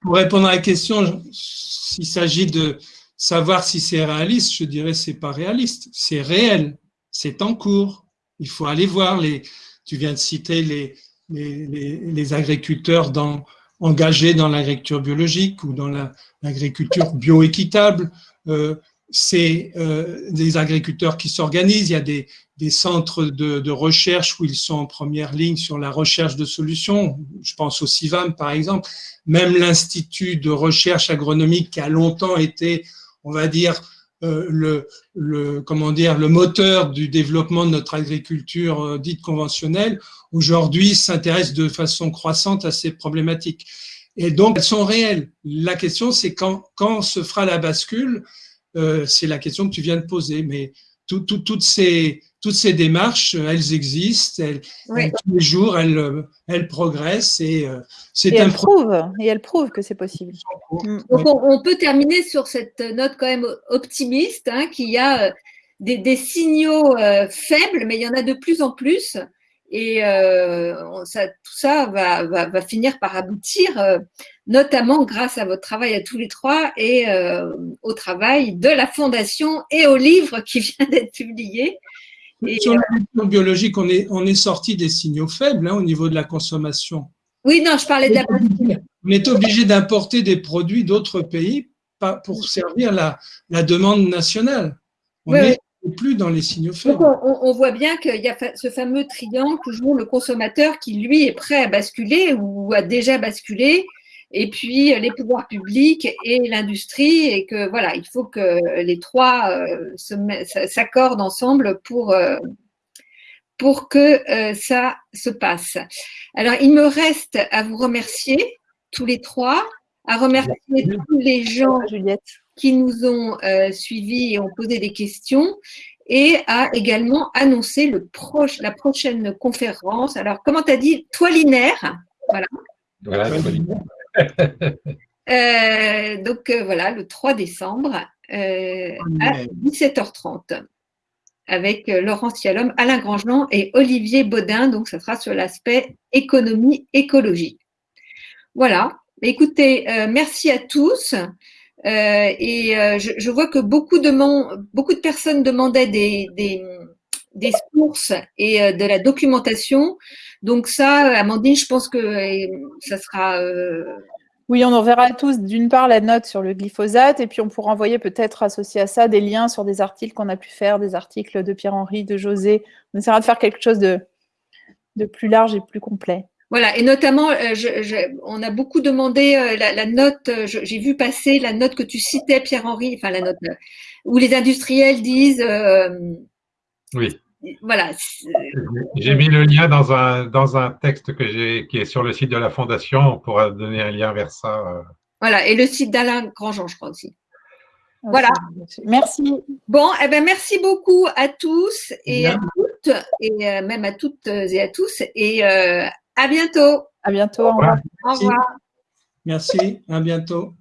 Pour répondre à la question, s'il s'agit de savoir si c'est réaliste, je dirais c'est pas réaliste, c'est réel, c'est en cours. Il faut aller voir les. Tu viens de citer les, les, agriculteurs dans, engagés dans l'agriculture biologique ou dans l'agriculture bioéquitable. Euh, c'est euh, des agriculteurs qui s'organisent. Il y a des, des centres de, de, recherche où ils sont en première ligne sur la recherche de solutions. Je pense au CIVAM, par exemple. Même l'Institut de recherche agronomique qui a longtemps été, on va dire, euh, le, le, comment dire, le moteur du développement de notre agriculture euh, dite conventionnelle, aujourd'hui s'intéresse de façon croissante à ces problématiques. Et donc, elles sont réelles. La question, c'est quand, quand se fera la bascule euh, c'est la question que tu viens de poser. Mais toutes, ces, toutes ces démarches, elles existent, elles, tous les jours, elles, elles progressent et euh, c'est un prouve Et elles prouvent que c'est possible. Mm. Donc on, peut terminer sur cette note quand même optimiste, hein, qu'il y a euh, des, signaux faibles, mais il y en a de plus en plus. Et ça, tout ça va, va, finir par aboutir notamment grâce à votre travail à tous les trois et euh, au travail de la Fondation et au livre qui vient d'être publié. Sur la euh, biologique, on est, on est sorti des signaux faibles hein, au niveau de la consommation. Oui, non, je parlais de la On est obligé d'importer des produits d'autres pays pour servir la, la demande nationale. On n'est plus dans les signaux faibles. on, on, voit bien qu'il y a ce fameux triangle, toujours le consommateur qui, lui, est prêt à basculer ou a déjà basculé et puis les pouvoirs publics et l'industrie, et que voilà, il faut que les trois euh, s'accordent ensemble pour, euh, pour que euh, ça se passe. Alors, il me reste à vous remercier tous les trois, à remercier tous les gens qui nous ont suivis et ont posé des questions, et à également annoncer le proche, la prochaine conférence. Alors, comment tu as dit Toilinaire Voilà. Voilà, Euh, donc euh, voilà, le 3 décembre euh, à 17h30 avec Laurent Cialom, Alain Grandjean et Olivier Baudin. Donc, ça sera sur l'aspect économie-écologie. Voilà. Écoutez, merci à tous. Et je, vois que beaucoup de, beaucoup de personnes demandaient des, des sources et de la documentation. Donc ça, Amandine, je pense que ça sera oui, on enverra tous d'une part la note sur le glyphosate et puis on pourra envoyer peut-être associé à ça des liens sur des articles qu'on a pu faire, des articles de Pierre-Henri, de José. On essaiera de faire quelque chose de, de plus large et plus complet. Voilà, et notamment, euh, on a beaucoup demandé euh, la, note, euh, j'ai vu passer la note que tu citais, Pierre-Henri, enfin la note où les industriels disent. oui voilà. J'ai mis le lien dans un, dans un texte que j'ai, qui est sur le site de la Fondation. On pourra donner un lien vers ça. Voilà, et le site d'Alain Grandjean, je crois aussi. Voilà. Merci. Bon, eh ben, merci beaucoup à tous et à toutes, et même à toutes et à tous. Et euh, à bientôt. À bientôt. Au revoir. Au revoir. Merci. À bientôt.